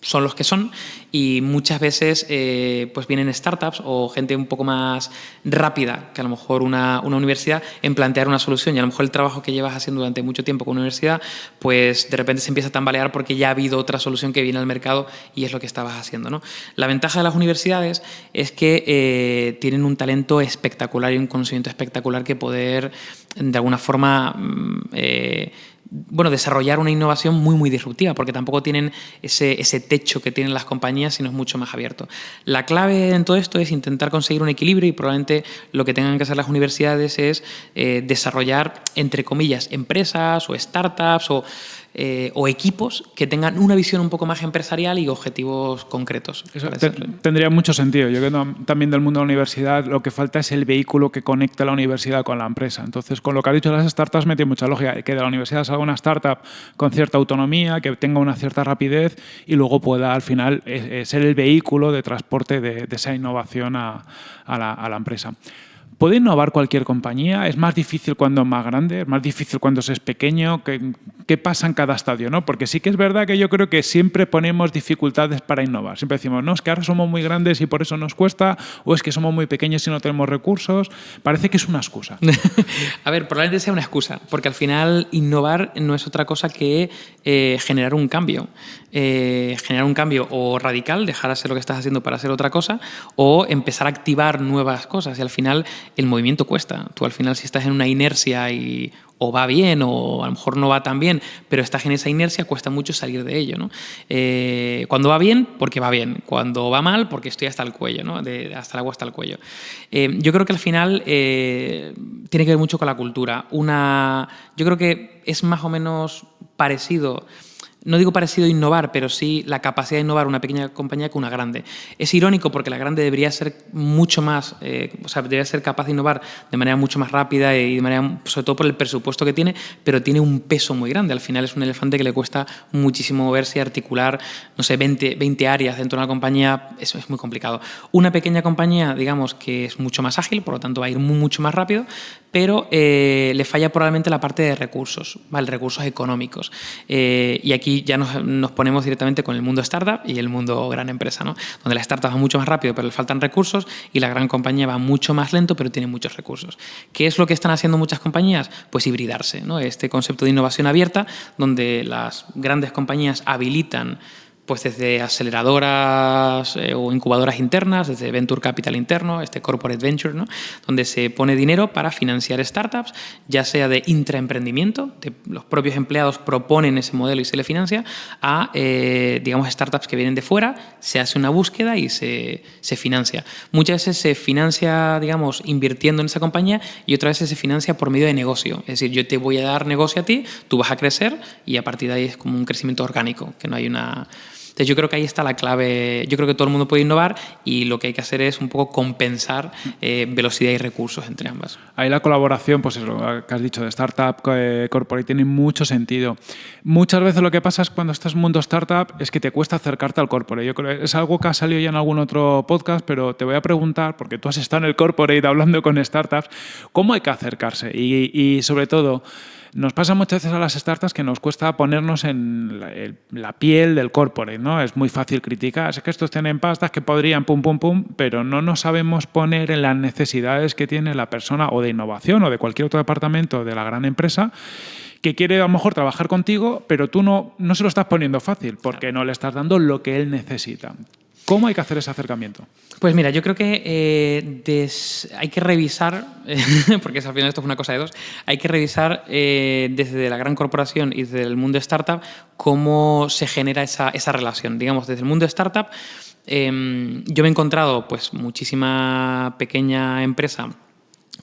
B: son los que son y muchas veces eh, pues vienen startups o gente un poco más rápida que a lo mejor una, una, universidad en plantear una solución y a lo mejor el trabajo que llevas haciendo durante mucho tiempo con una universidad pues de repente se empieza a tambalear porque ya ha habido otra solución que viene al mercado y es lo que estabas haciendo. ¿no? La ventaja de las universidades es que eh, tienen un talento espectacular y un conocimiento espectacular que poder de alguna forma mm, eh, bueno, desarrollar una innovación muy, muy disruptiva, porque tampoco tienen ese, ese, techo que tienen las compañías, sino es mucho más abierto. La clave en todo esto es intentar conseguir un equilibrio y probablemente lo que tengan que hacer las universidades es eh, desarrollar, entre comillas, empresas o startups o eh, o equipos que tengan una visión un poco más empresarial y objetivos concretos.
A: Eso tendría mucho sentido. Yo creo también del mundo de la universidad lo que falta es el vehículo que conecte la universidad con la empresa. Entonces, con lo que ha dicho las startups me tiene mucha lógica, que de la universidad salga una startup con cierta autonomía, que tenga una cierta rapidez y luego pueda al final eh, eh, ser el vehículo de transporte de, esa innovación a, la, a la empresa. ¿Puede innovar cualquier compañía? ¿Es más difícil cuando es más grande? ¿Es más difícil cuando es pequeño? ¿Qué, ¿Qué, pasa en cada estadio? ¿no? Porque sí que es verdad que yo creo que siempre ponemos dificultades para innovar. Siempre decimos, no, es que ahora somos muy grandes y por eso nos cuesta, o es que somos muy pequeños y no tenemos recursos. Parece que es una excusa.
B: A ver, probablemente sea una excusa, porque al final innovar no es otra cosa que eh, generar un cambio. Eh, generar un cambio o radical, dejar de hacer lo que estás haciendo para hacer otra cosa, o empezar a activar nuevas cosas. Y al final el movimiento cuesta. Tú al final si estás en una inercia y o va bien o a lo mejor no va tan bien, pero estás en esa inercia, cuesta mucho salir de ello. ¿no? Eh, cuando va bien, porque va bien. Cuando va mal, porque estoy hasta el cuello, ¿no? hasta el agua hasta el cuello. Eh, yo creo que al final eh, tiene que ver mucho con la cultura. Una, yo creo que es más o menos parecido no digo parecido innovar, pero sí la capacidad de innovar una pequeña compañía que una grande. Es irónico porque la grande debería ser mucho más, eh, o sea, debería ser capaz de innovar de manera mucho más rápida y de manera, sobre todo por el presupuesto que tiene, pero tiene un peso muy grande. Al final es un elefante que le cuesta muchísimo moverse y articular, no sé, 20, 20 áreas dentro de una compañía, eso es muy complicado. Una pequeña compañía, digamos, que es mucho más ágil, por lo tanto va a ir mucho más rápido, pero eh, le falla probablemente la parte de recursos, ¿vale? recursos económicos. Eh, y aquí ya nos, ponemos directamente con el mundo startup y el mundo gran empresa, ¿no? donde la startup va mucho más rápido, pero le faltan recursos, y la gran compañía va mucho más lento, pero tiene muchos recursos. ¿Qué es lo que están haciendo muchas compañías? Pues hibridarse. ¿no? Este concepto de innovación abierta, donde las grandes compañías habilitan pues desde aceleradoras eh, o incubadoras internas, desde Venture Capital interno, este Corporate Venture, ¿no? donde se pone dinero para financiar startups, ya sea de intraemprendimiento, de los propios empleados proponen ese modelo y se le financia, a, eh, digamos, startups que vienen de fuera, se hace una búsqueda y se, se, financia. Muchas veces se financia, digamos, invirtiendo en esa compañía y otras veces se financia por medio de negocio. Es decir, yo te voy a dar negocio a ti, tú vas a crecer y a partir de ahí es como un crecimiento orgánico, que no hay una yo creo que ahí está la clave. Yo creo que todo el mundo puede innovar y lo que hay que hacer es un poco compensar eh, velocidad y recursos entre ambas.
A: Ahí la colaboración, pues lo que has dicho de startup, eh, corporate, tiene mucho sentido. Muchas veces lo que pasa es cuando estás en mundo startup es que te cuesta acercarte al corporate. Yo creo es algo que ha salido ya en algún otro podcast, pero te voy a preguntar, porque tú has estado en el corporate hablando con startups, ¿cómo hay que acercarse? y sobre todo, nos pasa muchas veces a las startups que nos cuesta ponernos en la, piel del corporate, ¿no? Es muy fácil criticar, es que estos tienen pastas que podrían pum, pum, pum, pero no nos sabemos poner en las necesidades que tiene la persona o de innovación o de cualquier otro departamento de la gran empresa que quiere a lo mejor trabajar contigo, pero tú no, no se lo estás poniendo fácil porque no le estás dando lo que él necesita. ¿Cómo hay que hacer ese acercamiento?
B: Pues mira, yo creo que eh, hay que revisar, porque al final esto es una cosa de dos, hay que revisar eh, desde la gran corporación y desde el mundo startup cómo se genera esa, relación. Digamos, desde el mundo startup em, yo me he encontrado pues muchísima pequeña empresa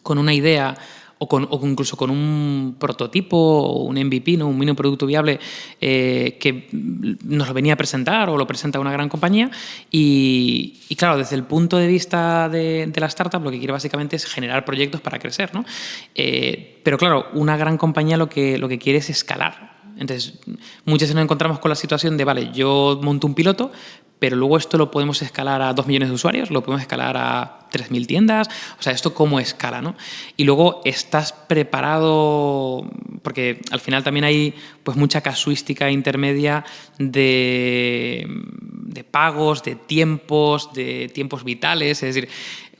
B: con una idea o, con, incluso con un prototipo o un MVP, ¿no? un mínimo producto viable eh, que nos lo venía a presentar o lo presenta una gran compañía. Y, claro, desde el punto de vista de, la startup, lo que quiere básicamente es generar proyectos para crecer. ¿no? Eh, pero claro, una gran compañía lo que, lo que quiere es escalar. Entonces, muchas veces nos encontramos con la situación de, vale, yo monto un piloto, pero luego esto lo podemos escalar a 2 millones de usuarios, lo podemos escalar a 3.000 tiendas, o sea, esto cómo escala, ¿no? Y luego estás preparado, porque al final también hay pues mucha casuística intermedia de, de pagos, de tiempos, de tiempos vitales, es decir,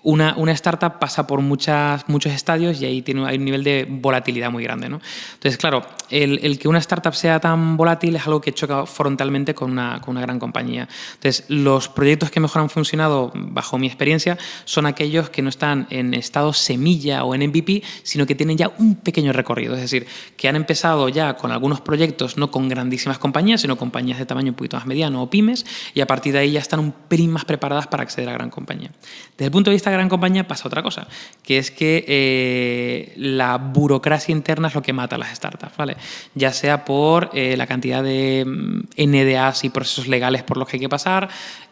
B: una, una, startup pasa por muchas, muchos estadios y ahí tiene, hay un nivel de volatilidad muy grande. ¿no? Entonces, claro, el, el, que una startup sea tan volátil es algo que choca frontalmente con una, con una gran compañía. Entonces, los proyectos que mejor han funcionado, bajo mi experiencia, son aquellos que no están en estado semilla o en MVP, sino que tienen ya un pequeño recorrido. Es decir, que han empezado ya con algunos proyectos, no con grandísimas compañías, sino compañías de tamaño un poquito más mediano o pymes, y a partir de ahí ya están un pelín más preparadas para acceder a gran compañía. Desde el punto de vista gran compañía pasa otra cosa, que es que eh, la burocracia interna es lo que mata a las startups, ¿vale? Ya sea por eh, la cantidad de mm, NDAs y procesos legales por los que hay que pasar,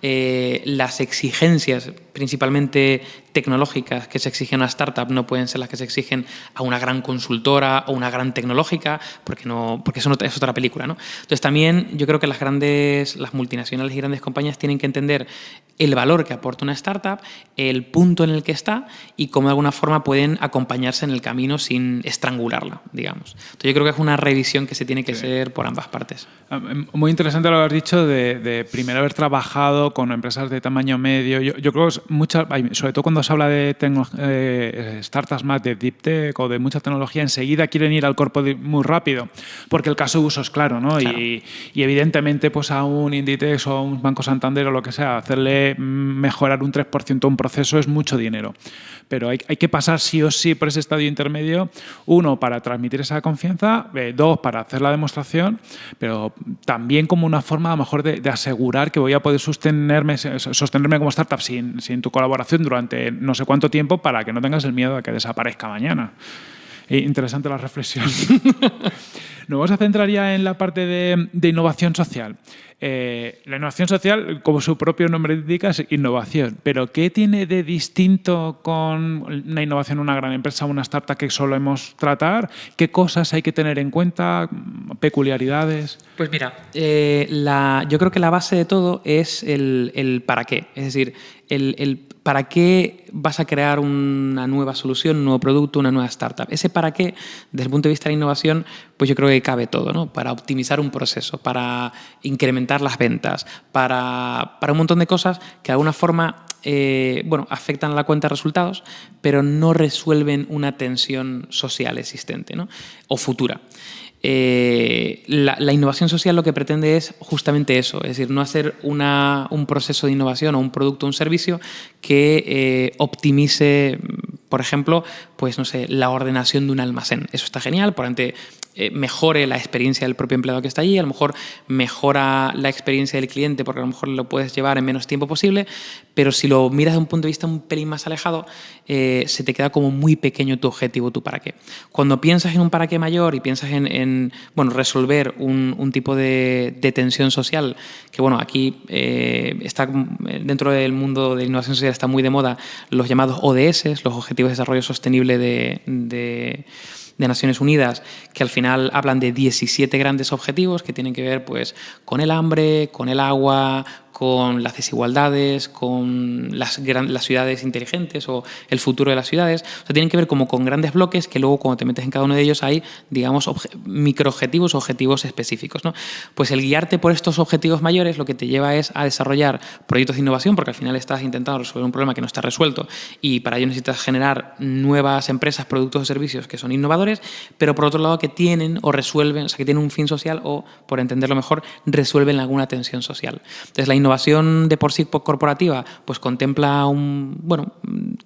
B: eh, las exigencias, principalmente tecnológicas, que se exigen a una startup no pueden ser las que se exigen a una gran consultora o una gran tecnológica, porque, no, porque eso es otra película. ¿no? Entonces también yo creo que las grandes, las multinacionales y grandes compañías tienen que entender el valor que aporta una startup, el punto en el que está y cómo de alguna forma pueden acompañarse en el camino sin estrangularla, digamos. Entonces yo creo que es una revisión que se tiene que hacer por ambas partes.
A: Ah, em, muy interesante lo que has dicho de, primero haber trabajado con empresas de tamaño medio. Yo, yo creo que muchas, sobre todo cuando se habla de eh, startups más de deep tech o de mucha tecnología, enseguida quieren ir al cuerpo muy rápido, porque el caso de uso es claro, ¿no? Y, evidentemente pues a un Inditex o a un Banco Santander o lo que sea, hacerle mejorar un 3% un proceso es mucho dinero. Pero hay, que pasar sí o sí por ese estadio intermedio, uno, para transmitir esa confianza, eh, dos, para hacer la demostración, pero también como una forma a lo mejor de, asegurar que voy a poder sostenerme, como startup sin, tu colaboración durante no sé cuánto tiempo para que no tengas el miedo de que desaparezca mañana. Eh, interesante la reflexión. Nos vamos a centrar ya en la parte de, innovación social. Eh, la innovación social, como su propio nombre indica, es innovación. Pero ¿qué tiene de distinto con una innovación en una gran empresa una startup que solemos tratar? ¿Qué cosas hay que tener en cuenta? ¿Peculiaridades?
B: Pues mira, eh, yo creo que la base de todo es el, para qué. Es decir, el ¿para qué vas a crear una nueva solución, un nuevo producto, una nueva startup? Ese para qué, desde el punto de vista de la innovación, pues yo creo que cabe todo, ¿no? Para optimizar un proceso, para incrementar las ventas, para, para un montón de cosas que de alguna forma eh, bueno, afectan a la cuenta de resultados, pero no resuelven una tensión social existente ¿no? o futura. Eh, la, innovación social lo que pretende es justamente eso, es decir, no hacer un proceso de innovación o un producto o un servicio que eh, optimice, por ejemplo, pues no sé, la ordenación de un almacén. Eso está genial, por ante eh, mejore la experiencia del propio empleado que está allí, a lo mejor mejora la experiencia del cliente porque a lo mejor lo puedes llevar en menos tiempo posible, pero si lo miras de un punto de vista un pelín más alejado, eh, se te queda como muy pequeño tu objetivo, tu para qué. Cuando piensas en un para qué mayor y piensas en, bueno, resolver un, tipo de, tensión social, que bueno, aquí está dentro del mundo de innovación social está muy de moda los llamados ODS, los Objetivos de Desarrollo Sostenible de de Naciones Unidas que al final hablan de 17 grandes objetivos que tienen que ver pues, con el hambre, con el agua, con las desigualdades, con las, las, ciudades inteligentes o el futuro de las ciudades. O sea, tienen que ver como con grandes bloques que luego cuando te metes en cada uno de ellos hay, digamos, microobjetivos objetivos específicos. ¿no? Pues el guiarte por estos objetivos mayores lo que te lleva es a desarrollar proyectos de innovación porque al final estás intentando resolver un problema que no está resuelto y para ello necesitas generar nuevas empresas, productos o servicios que son innovadores, pero por otro lado que tienen o resuelven, o sea, que tienen un fin social o, por entenderlo mejor, resuelven alguna tensión social. Entonces, la innovación de por sí corporativa pues contempla un, bueno,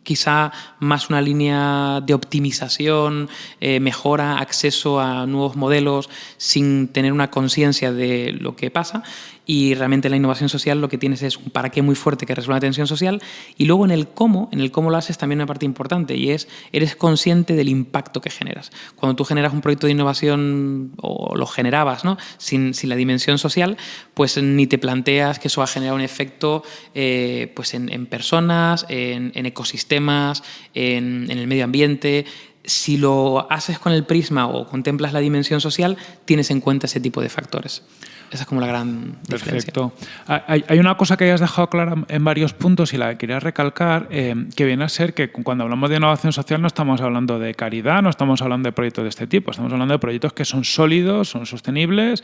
B: quizá más una línea de optimización, eh, mejora, acceso a nuevos modelos sin tener una conciencia de lo que pasa y realmente la innovación social lo que tienes es un para qué muy fuerte que resuelve la tensión social y luego en el cómo, en el cómo lo haces también una parte importante y es, eres consciente del impacto que generas. Cuando tú generas un proyecto de innovación o lo generabas ¿no? sin, sin la dimensión social, pues ni te planteas que eso va a generar un efecto eh, pues en, personas, en, en ecosistemas, en, en el medio ambiente, si lo haces con el prisma o contemplas la dimensión social, tienes en cuenta ese tipo de factores. Esa es como la gran diferencia.
A: Perfecto. Hay, una cosa que hayas dejado clara en varios puntos y la que quería recalcar, eh, que viene a ser que cuando hablamos de innovación social no estamos hablando de caridad, no estamos hablando de proyectos de este tipo, estamos hablando de proyectos que son sólidos, son sostenibles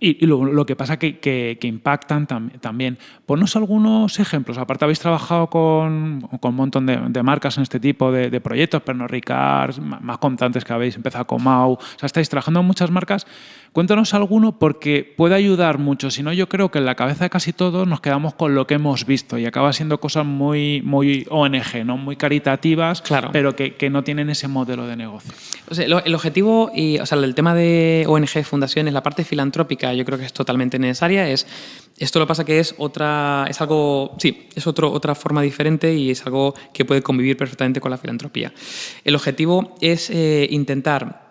A: y, lo, que pasa que, que, impactan también. Ponnos algunos ejemplos. Aparte habéis trabajado con, con un montón de, marcas en este tipo de, proyectos, Pernod Ricard, más contantes que habéis empezado con Mau. O sea, estáis trabajando en muchas marcas. Cuéntanos alguno porque puede ayudar mucho. Si no, yo creo que en la cabeza de casi todos nos quedamos con lo que hemos visto y acaba siendo cosas muy, muy ONG, ¿no? muy caritativas, claro. pero que, que, no tienen ese modelo de negocio.
B: O sea, el objetivo, y, o sea, el tema de ONG, fundaciones, la parte filantrópica, yo creo que es totalmente necesaria. Es, esto lo pasa que es otra, es algo, sí, es otro, otra forma diferente y es algo que puede convivir perfectamente con la filantropía. El objetivo es eh, intentar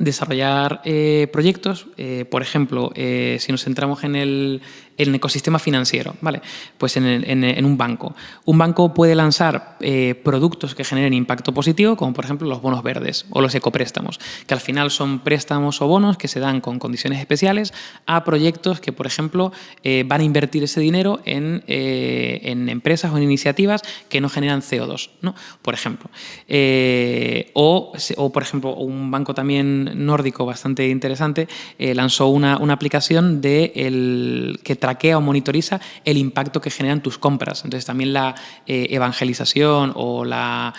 B: desarrollar eh, proyectos, eh, por ejemplo, si nos centramos en el, el ecosistema financiero, ¿vale? Pues en, un banco. Un banco puede lanzar eh, productos que generen impacto positivo, como por ejemplo los bonos verdes o los ecopréstamos, que al final son préstamos o bonos que se dan con condiciones especiales a proyectos que, por ejemplo, eh, van a invertir ese dinero en, eh, en, empresas o en iniciativas que no generan CO2, ¿no? Por ejemplo. o, o, por ejemplo, un banco también nórdico bastante interesante lanzó una, una aplicación de el, que traquea o monitoriza el impacto que generan tus compras. Entonces también la eh, evangelización o, la,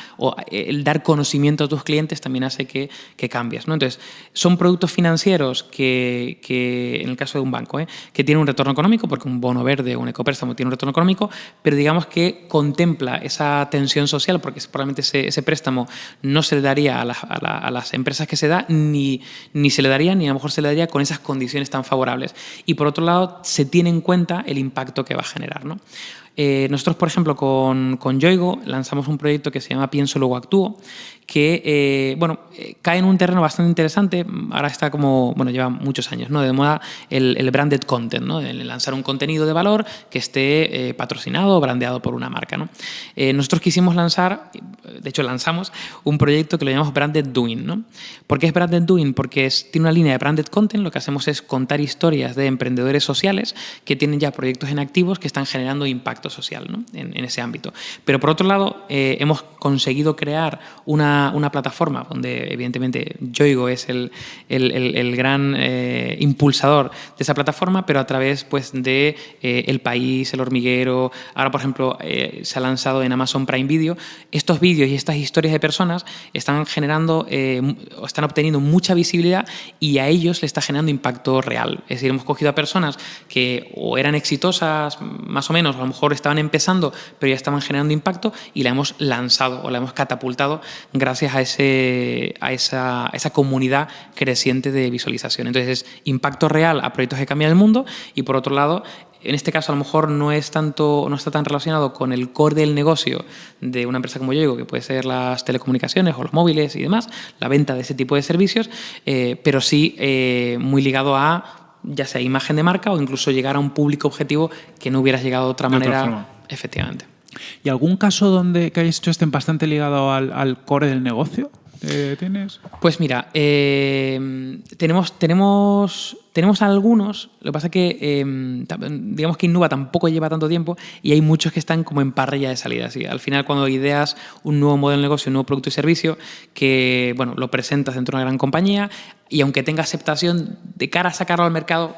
B: eh, el dar conocimiento a tus clientes también hace que, que cambies. ¿no? Entonces son productos financieros que, que en el caso de un banco, ¿eh? que tienen un retorno económico, porque un bono verde o un ecopréstamo tiene un retorno económico, pero digamos que contempla esa tensión social, porque probablemente ese, ese préstamo no se le daría a, a, las empresas que se da, ni, ni se le daría, ni a lo mejor se le daría con esas condiciones tan favorables. Y por otro lado, se tiene en cuenta el impacto que va a generar. ¿no? Eh, nosotros, por ejemplo, con, con Yoigo lanzamos un proyecto que se llama Pienso, luego actúo, que eh, bueno, eh, cae en un terreno bastante interesante. Ahora está como, bueno, lleva muchos años, ¿no? De moda el, branded content, ¿no? El lanzar un contenido de valor que esté patrocinado o brandeado por una marca, ¿no? nosotros quisimos lanzar, de hecho lanzamos, un proyecto que lo llamamos Branded Doing, ¿no? ¿Por qué es Branded Doing? Porque tiene una línea de branded content, lo que hacemos es contar historias de emprendedores sociales que tienen ya proyectos en activos que están generando impacto social en, ese ámbito. Pero por otro lado, eh, hemos conseguido crear una, plataforma donde evidentemente Yoigo es el, el, gran eh, impulsador de esa plataforma, pero a través pues, de eh, El País, El Hormiguero, ahora por ejemplo se ha lanzado en Amazon Prime Video, estos vídeos y estas historias de personas están generando, están obteniendo mucha visibilidad y a ellos le está generando impacto real. Es decir, hemos cogido a personas que o eran exitosas más o menos, a lo mejor estaban empezando, pero ya estaban generando impacto y la hemos lanzado o la hemos catapultado gracias a, ese, a, esa, esa comunidad creciente de visualización. Entonces es impacto real a proyectos que cambian el mundo y por otro lado en este caso a lo mejor no es tanto no está tan relacionado con el core del negocio de una empresa como yo digo que puede ser las telecomunicaciones o los móviles y demás la venta de ese tipo de servicios eh, pero sí eh, muy ligado a ya sea imagen de marca o incluso llegar a un público objetivo que no hubieras llegado de otra manera. efectivamente.
A: ¿Y algún caso donde que hayáis hecho estén bastante ligado al, core del negocio? ¿Tienes?
B: Pues mira, eh, tenemos, tenemos, tenemos algunos, lo que pasa es que eh, digamos que Innuba tampoco lleva tanto tiempo y hay muchos que están como en parrilla de salida. Al final cuando ideas un nuevo modelo de negocio, un nuevo producto y servicio, que bueno, lo presentas dentro de una gran compañía y aunque tenga aceptación de cara a sacarlo al mercado,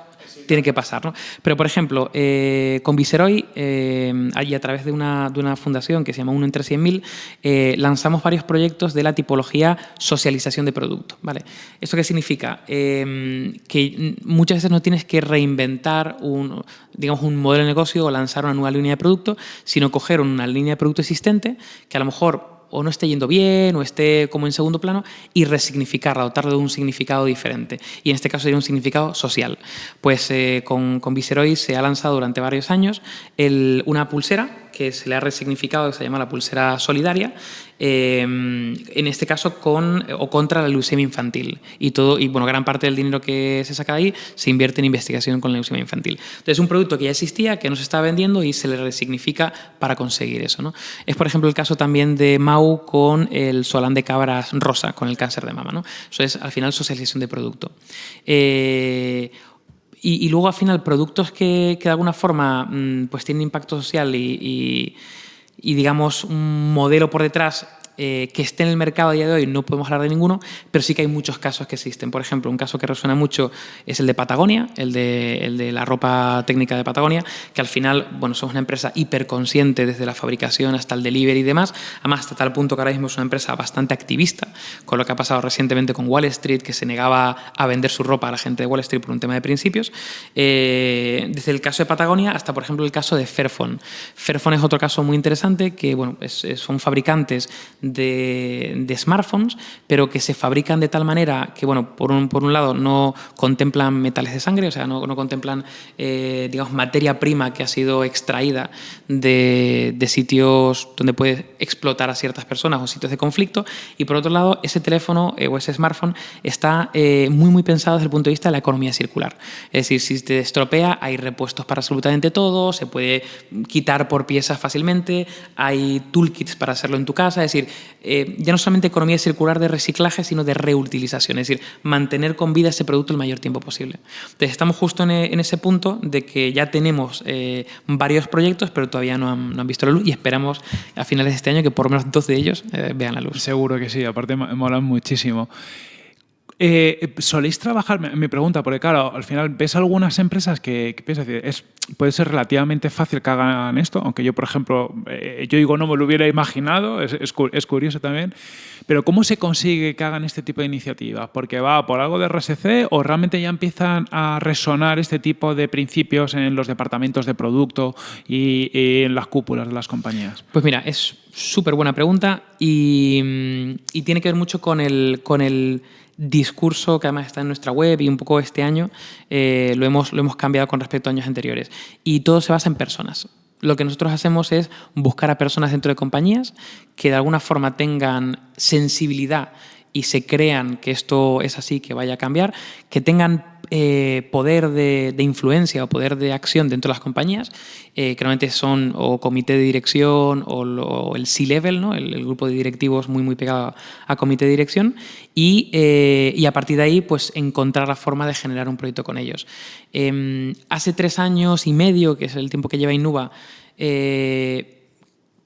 B: tiene que pasar. ¿no? Pero, por ejemplo, eh, con Viceroy, eh, a través de una, una, fundación que se llama Uno entre 100.000, eh, lanzamos varios proyectos de la tipología socialización de producto. ¿vale? ¿Esto qué significa? que muchas veces no tienes que reinventar un, digamos, un modelo de negocio o lanzar una nueva línea de producto, sino coger una línea de producto existente que a lo mejor o no esté yendo bien o esté como en segundo plano y resignificarla, dotarle de un significado diferente. Y en este caso sería un significado social. Pues eh, con, con se ha lanzado durante varios años una pulsera que se le ha resignificado, que se llama la pulsera solidaria, eh, en este caso con o contra la leucemia infantil. Y todo y bueno, gran parte del dinero que se saca de ahí se invierte en investigación con la leucemia infantil. Entonces, es un producto que ya existía, que no se estaba vendiendo y se le resignifica para conseguir eso. ¿no? Es, por ejemplo, el caso también de Mau con el solán de cabras rosa, con el cáncer de mama. ¿no? Eso es, al final, socialización de producto. Eh, y, luego al final productos que, de alguna forma mm, pues tienen impacto social y, digamos un modelo por detrás eh, que esté en el mercado a día de hoy no podemos hablar de ninguno, pero sí que hay muchos casos que existen. Por ejemplo, un caso que resuena mucho es el de Patagonia, el de, el de la ropa técnica de Patagonia, que al final, bueno, somos una empresa hiperconsciente desde la fabricación hasta el delivery y demás, además hasta tal punto que ahora mismo es una empresa bastante activista, con lo que ha pasado recientemente con Wall Street, que se negaba a vender su ropa a la gente de Wall Street por un tema de principios. Eh, desde el caso de Patagonia hasta, por ejemplo, el caso de Fairphone. Fairphone es otro caso muy interesante, que bueno, son fabricantes de, smartphones, pero que se fabrican de tal manera que, bueno, por un, por un lado no contemplan metales de sangre, o sea, no, no contemplan, eh, digamos, materia prima que ha sido extraída de, de, sitios donde puede explotar a ciertas personas o sitios de conflicto, y por otro lado, ese teléfono eh, o ese smartphone está eh, muy, muy pensado desde el punto de vista de la economía circular. Es decir, si te estropea, hay repuestos para absolutamente todo, se puede quitar por piezas fácilmente, hay toolkits para hacerlo en tu casa, es decir, eh, ya no solamente economía circular de reciclaje, sino de reutilización, es decir, mantener con vida ese producto el mayor tiempo posible. Entonces, estamos justo en, ese punto de que ya tenemos eh, varios proyectos, pero todavía no han, visto la luz y esperamos a finales de este año que por lo menos dos de ellos eh, vean la luz.
A: Seguro que sí, aparte molan muchísimo. Eh, ¿Soléis trabajar? Mi pregunta, porque claro, al final ves algunas empresas que, piensas es, puede ser relativamente fácil que hagan esto, aunque yo, por ejemplo, eh, yo digo no me lo hubiera imaginado, es, es, curioso también, pero ¿cómo se consigue que hagan este tipo de iniciativas? ¿Porque va por algo de RSC o realmente ya empiezan a resonar este tipo de principios en los departamentos de producto y, en las cúpulas de las compañías?
B: Pues mira, es súper buena pregunta y, y tiene que ver mucho con el... Con el discurso que además está en nuestra web y un poco este año eh, lo, hemos, lo hemos cambiado con respecto a años anteriores. Y todo se basa en personas. Lo que nosotros hacemos es buscar a personas dentro de compañías que de alguna forma tengan sensibilidad y se crean que esto es así, que vaya a cambiar, que tengan eh, poder de, influencia o poder de acción dentro de las compañías, eh, que normalmente son o comité de dirección o, el C-Level, ¿no? El, grupo de directivos muy, muy pegado a comité de dirección, y, eh, y, a partir de ahí pues encontrar la forma de generar un proyecto con ellos. Em, hace tres años y medio, que es el tiempo que lleva Innuba, Eh,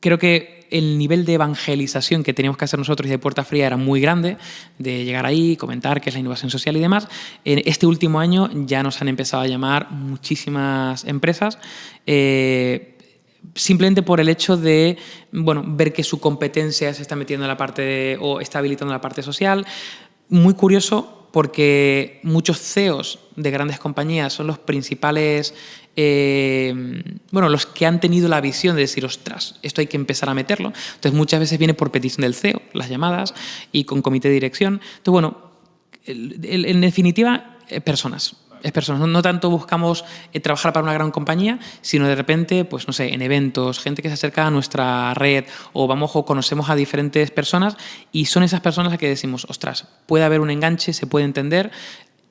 B: creo que el nivel de evangelización que teníamos que hacer nosotros y de puerta fría era muy grande, de llegar ahí, comentar qué es la innovación social y demás. En este último año ya nos han empezado a llamar muchísimas empresas. Eh, simplemente por el hecho de bueno, ver que su competencia se está metiendo en la parte o está habilitando la parte social. Muy curioso porque muchos CEOs de grandes compañías son los principales, eh, bueno, los que han tenido la visión de decir, ostras, esto hay que empezar a meterlo. Entonces muchas veces viene por petición del CEO, las llamadas, y con comité de dirección. Entonces, bueno, en definitiva, eh, personas es personas. No, tanto buscamos eh, trabajar para una gran compañía, sino de repente, pues no sé, en eventos, gente que se acerca a nuestra red o vamos o conocemos a diferentes personas y son esas personas a que decimos, ostras, puede haber un enganche, se puede entender,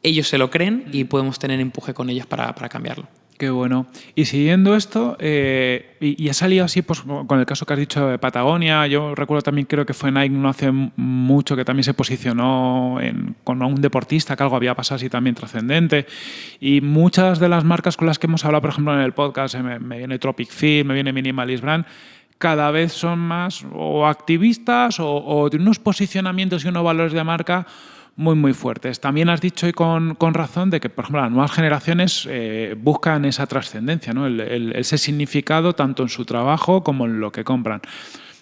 B: ellos se lo creen y podemos tener empuje con ellos para cambiarlo.
A: Qué bueno. Y siguiendo esto, eh, y, ha salido así pues, con el caso que has dicho de Patagonia, yo recuerdo también, creo que fue Nike no hace mucho que también se posicionó con un deportista, que algo había pasado así también trascendente. Y muchas de las marcas con las que hemos hablado, por ejemplo, en el podcast, me, viene Tropic Fit, me viene Minimalist Brand, cada vez son más o activistas o, o de unos posicionamientos y unos valores de marca muy, muy fuertes. También has dicho y con, razón de que, por ejemplo, las nuevas generaciones eh, buscan esa trascendencia, ¿no? ese significado tanto en su trabajo como en lo que compran.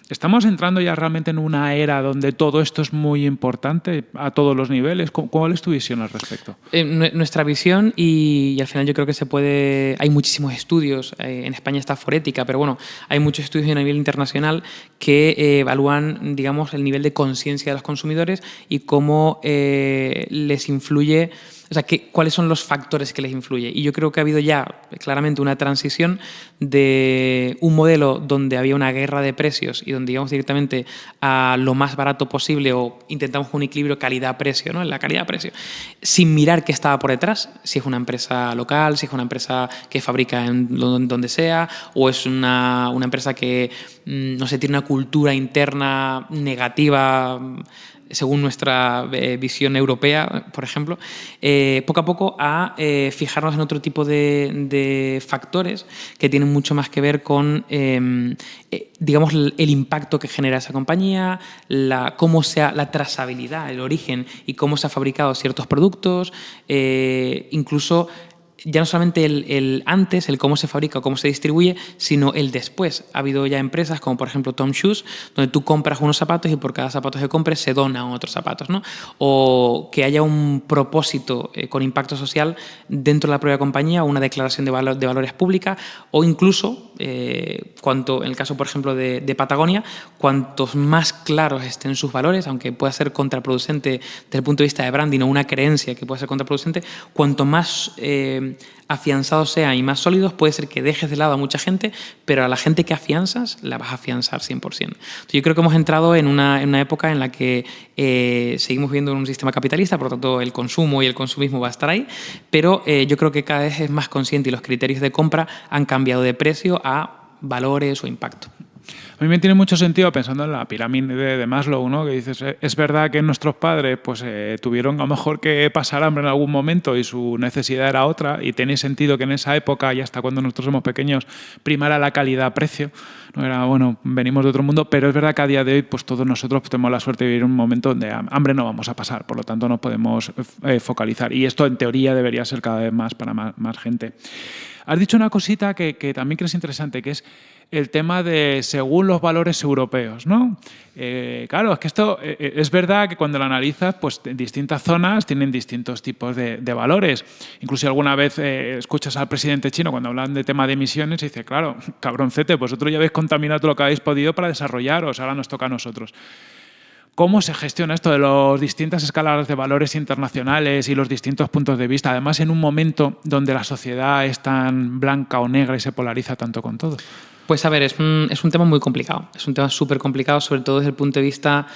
A: ¿Estamos entrando ya realmente en una era donde todo esto es muy importante a todos los niveles? ¿Cuál es tu visión al respecto?
B: Eh, nuestra visión, y, al final yo creo que se puede... Hay muchísimos estudios, eh, en España está Forética, pero bueno, hay muchos estudios a nivel internacional que eh, evalúan, digamos, el nivel de conciencia de los consumidores y cómo les influye o sea, ¿cuáles son los factores que les influyen? Y yo creo que ha habido ya claramente una transición de un modelo donde había una guerra de precios y donde íbamos directamente a lo más barato posible o intentamos un equilibrio calidad-precio, ¿no? En la calidad-precio, sin mirar qué estaba por detrás, si es una empresa local, si es una empresa que fabrica en donde sea o es una, una empresa que, mm, no sé, tiene una cultura interna negativa según nuestra eh, visión europea, por ejemplo, eh, poco a poco a eh, fijarnos en otro tipo de, factores que tienen mucho más que ver con, em, digamos, el, impacto que genera esa compañía, la, cómo sea la trazabilidad, el origen y cómo se han fabricado ciertos productos, incluso ya no solamente el, antes, el cómo se fabrica o cómo se distribuye, sino el después. Ha habido ya empresas como por ejemplo Tom Shoes, donde tú compras unos zapatos y por cada zapato que compres se donan otros zapatos. ¿no? O que haya un propósito eh, con impacto social dentro de la propia compañía, una declaración de, de valores pública o incluso, eh, cuanto, en el caso por ejemplo de, Patagonia, cuantos más claros estén sus valores, aunque pueda ser contraproducente desde el punto de vista de branding o una creencia que pueda ser contraproducente, cuanto más... Eh, afianzados sean y más sólidos, puede ser que dejes de lado a mucha gente, pero a la gente que afianzas, la vas a afianzar 100%. yo creo que hemos entrado en una, época en la que eh, seguimos viviendo en un sistema capitalista, por lo tanto el consumo y el consumismo va a estar ahí, pero eh, yo creo que cada vez es más consciente y los criterios de compra han cambiado de precio a valores o impacto.
A: A mí me tiene mucho sentido pensando en la pirámide de Maslow, ¿no? que dices, eh, es verdad que nuestros padres pues, eh, tuvieron a lo mejor que pasar hambre en algún momento y su necesidad era otra, y tiene sentido que en esa época y hasta cuando nosotros somos pequeños primara la calidad-precio. No era, bueno, venimos de otro mundo, pero es verdad que a día de hoy pues, todos nosotros tenemos la suerte de vivir un momento donde hambre no vamos a pasar, por lo tanto nos podemos eh, focalizar. Y esto en teoría debería ser cada vez más para más, más gente. Has dicho una cosita que, que también crees interesante, que es el tema de según los valores europeos, ¿no? Eh, claro, es que esto eh, eh, es verdad que cuando lo analizas, pues en distintas zonas tienen distintos tipos de, valores. Incluso alguna vez escuchas al presidente chino cuando hablan de tema de emisiones y dice, claro, cabroncete, vosotros ya habéis contaminado lo que habéis podido para desarrollaros, ahora nos toca a nosotros. ¿Cómo se gestiona esto de las distintas escalas de valores internacionales y los distintos puntos de vista? Además, en un momento donde la sociedad es tan blanca o negra y se polariza tanto con todo.
B: Pues a ver, es un, es un tema muy complicado. Es un tema súper complicado, sobre todo desde el punto de vista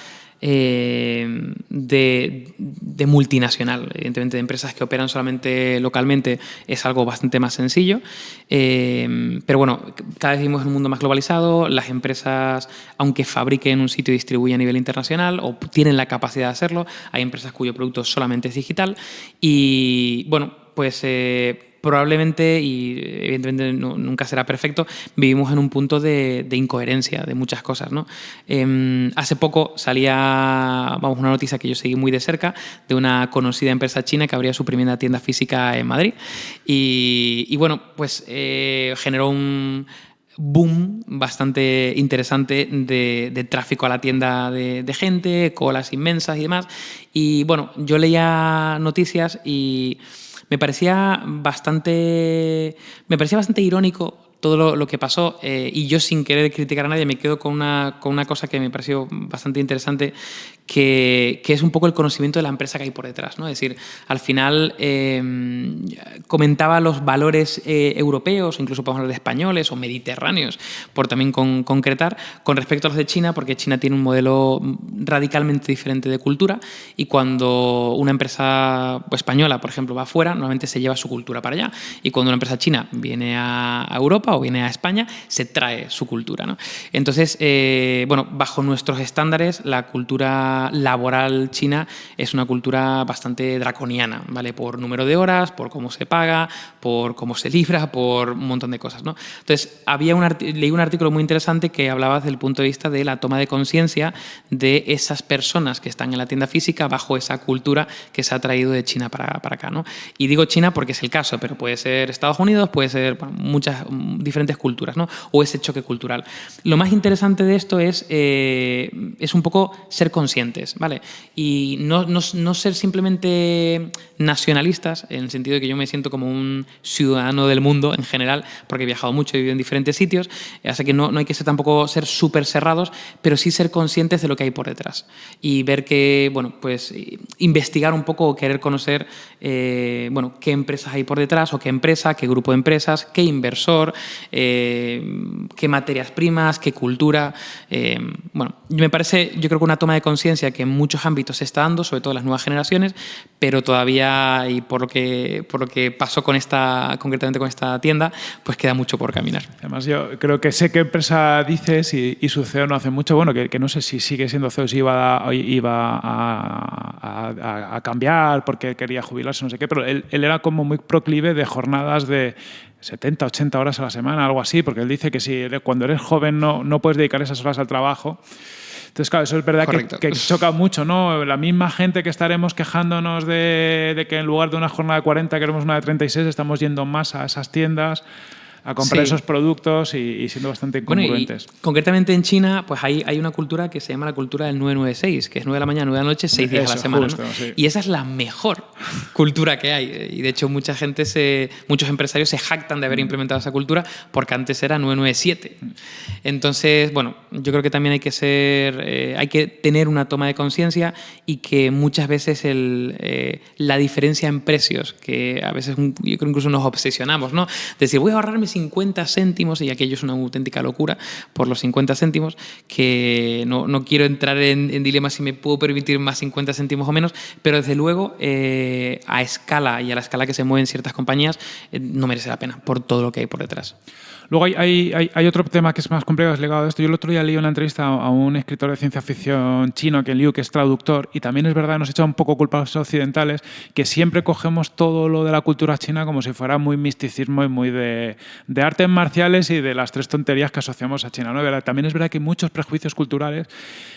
B: eh, de, multinacional. Evidentemente, de empresas que operan solamente localmente es algo bastante más sencillo. Eh, pero bueno, cada vez vivimos en un mundo más globalizado. Las empresas, aunque fabriquen en un sitio y distribuyen a nivel internacional o tienen la capacidad de hacerlo, hay empresas cuyo producto solamente es digital. Y bueno, pues... Eh, probablemente, y evidentemente nunca será perfecto, vivimos en un punto de, incoherencia de muchas cosas. ¿no? Em, hace poco salía vamos, una noticia que yo seguí muy de cerca de una conocida empresa china que abría su primera tienda física en Madrid. Y, bueno, pues eh, generó un boom bastante interesante de, tráfico a la tienda de, de, gente, colas inmensas y demás. Y bueno, yo leía noticias y me parecía bastante, me parecía bastante irónico todo lo, que pasó eh, y yo sin querer criticar a nadie me quedo con una, con una cosa que me pareció bastante interesante, que, es un poco el conocimiento de la empresa que hay por detrás. ¿no? Es decir, al final em, comentaba los valores eh, europeos, incluso podemos hablar de españoles o mediterráneos, por también con, concretar, con respecto a los de China, porque China tiene un modelo radicalmente diferente de cultura y cuando una empresa española, por ejemplo, va afuera, normalmente se lleva su cultura para allá y cuando una empresa china viene a Europa, o viene a España, se trae su cultura. ¿no? Entonces, eh, bueno, bajo nuestros estándares, la cultura laboral china es una cultura bastante draconiana, ¿vale? Por número de horas, por cómo se paga, por cómo se libra, por un montón de cosas. ¿no? Entonces, había un leí un artículo muy interesante que hablaba desde el punto de vista de la toma de conciencia de esas personas que están en la tienda física bajo esa cultura que se ha traído de China para, para acá. ¿no? Y digo China porque es el caso, pero puede ser Estados Unidos, puede ser muchas, diferentes culturas, ¿no? o ese choque cultural. Lo más interesante de esto es, eh, es un poco ser conscientes, ¿vale? Y no, no, no, ser simplemente nacionalistas, en el sentido de que yo me siento como un ciudadano del mundo en general, porque he viajado mucho, he vivido en diferentes sitios, así que no, no hay que ser tampoco ser súper cerrados, pero sí ser conscientes de lo que hay por detrás y ver que, bueno, pues investigar un poco o querer conocer, eh, bueno, qué empresas hay por detrás o qué empresa, qué grupo de empresas, qué inversor, eh, qué materias primas, qué cultura. Eh, bueno, me parece, yo creo que una toma de conciencia que en muchos ámbitos se está dando, sobre todo en las nuevas generaciones, pero todavía, y por lo que, por lo que pasó con esta, concretamente con esta tienda, pues queda mucho por caminar.
A: Además, yo creo que sé qué empresa dices y, y su CEO no hace mucho, bueno, que, no sé si sigue siendo CEO, si iba, a, iba a, a, cambiar porque quería jubilarse, no sé qué, pero él, él era como muy proclive de jornadas de 70, 80 horas a la semana, algo así, porque él dice que si cuando eres joven no, no puedes dedicar esas horas al trabajo. Entonces, claro, eso es verdad que, choca mucho, ¿no? La misma gente que estaremos quejándonos de, de, que en lugar de una jornada de 40 queremos una de 36, estamos yendo más a esas tiendas a comprar esos productos y, siendo bastante incongruentes.
B: concretamente en China, pues hay, hay una cultura que se llama la cultura del 996, que es 9 de la mañana, 9 de la noche, 6 días a la semana. Y esa es la mejor cultura que hay. Y de hecho, mucha gente, se, muchos empresarios se jactan de haber implementado esa cultura porque antes era 997. Entonces, bueno, yo creo que también hay que ser, eh, hay que tener una toma de conciencia y que muchas veces el, eh, la diferencia en precios, que a veces yo creo incluso nos obsesionamos, ¿no? Decir, voy a ahorrarme 50 céntimos, y aquello es una auténtica locura por los 50 céntimos, que no, no quiero entrar en, en, dilema si me puedo permitir más 50 céntimos o menos, pero desde luego eh, a escala y a la escala que se mueven ciertas compañías eh, no merece la pena por todo lo que hay por detrás.
A: Luego hay, otro tema que es más complejo, es legado de esto. Yo el otro día leí una entrevista a un escritor de ciencia ficción chino, que Liu, que es traductor, y también es verdad, nos echa un poco culpa a los occidentales, que siempre cogemos todo lo de la cultura china como si fuera muy misticismo y muy de, artes marciales y de las tres tonterías que asociamos a China. ¿no? También es verdad que hay muchos prejuicios culturales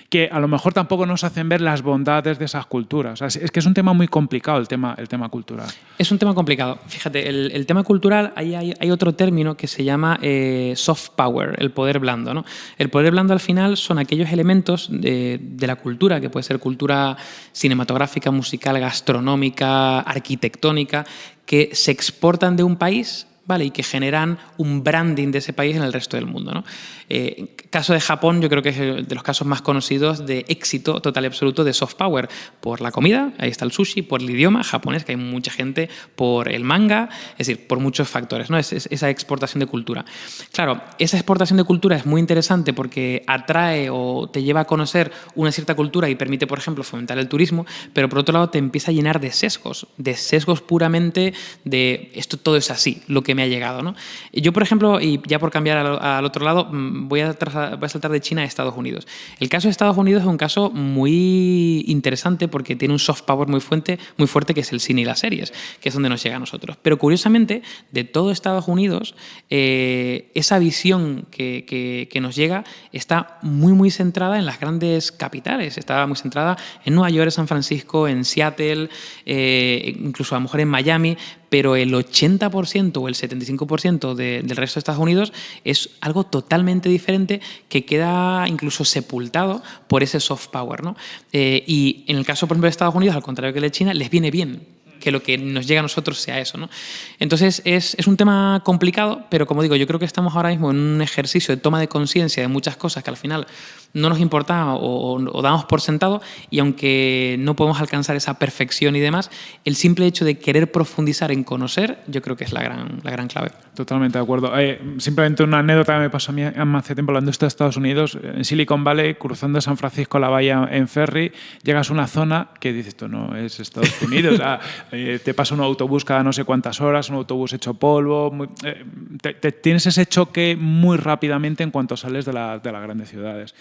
A: que a lo mejor tampoco nos hacen ver las bondades de esas culturas. es que es un tema muy complicado el tema, el tema cultural.
B: Es un tema complicado. Fíjate, el, tema cultural, hay, hay otro término que se llama eh, soft power, el poder blando. El poder blando al final son aquellos elementos de, la cultura, que puede ser cultura cinematográfica, musical, gastronómica, arquitectónica, que se exportan de un país ¿vale? y que generan un branding de ese país en el resto del mundo. ¿no? Eh, caso de Japón, yo creo que es de los casos más conocidos de éxito total y absoluto de soft power, por la comida, ahí está el sushi, por el idioma japonés, que hay mucha gente, por el manga, es decir, por muchos factores, ¿no? Es, esa exportación de cultura. Claro, esa exportación de cultura es muy interesante porque atrae o te lleva a conocer una cierta cultura y permite, por ejemplo, fomentar el turismo, pero por otro lado te empieza a llenar de sesgos, de sesgos puramente de esto todo es así, lo que me ha llegado. Yo, por ejemplo, y ya por cambiar al, otro lado, mm, voy a, saltar de China a Estados Unidos. El caso de Estados Unidos es un caso muy interesante porque tiene un soft power muy fuerte, muy fuerte que es el cine y las series, que es donde nos llega a nosotros. Pero curiosamente, de todo Estados Unidos, eh, esa visión que, nos llega está muy, muy centrada en las grandes capitales. Está muy centrada en Nueva York, San Francisco, en Seattle, eh, incluso a lo mejor en Miami, pero el 80% o el 75% del resto de Estados Unidos es algo totalmente diferente que queda incluso sepultado por ese soft power. ¿no? Eh, y en el caso, por ejemplo, de Estados Unidos, al contrario que de China, les viene bien que lo que nos llega a nosotros sea eso. ¿no? Entonces es, es, un tema complicado, pero como digo, yo creo que estamos ahora mismo en un ejercicio de toma de conciencia de muchas cosas que al final no nos importa o, damos por sentado y aunque no podemos alcanzar esa perfección y demás, el simple hecho de querer profundizar en conocer, yo creo que es la gran, la gran clave.
A: Totalmente de acuerdo. Eh, simplemente una anécdota que me pasó a mí hace tiempo hablando de Estados Unidos, en Silicon Valley, cruzando San Francisco la bahía en ferry, llegas a una zona que dices, esto no es Estados Unidos, eh, te pasa un autobús cada no sé cuántas horas, un autobús hecho polvo, eh, tienes ese choque muy rápidamente en cuanto sales de, la, de las grandes ciudades.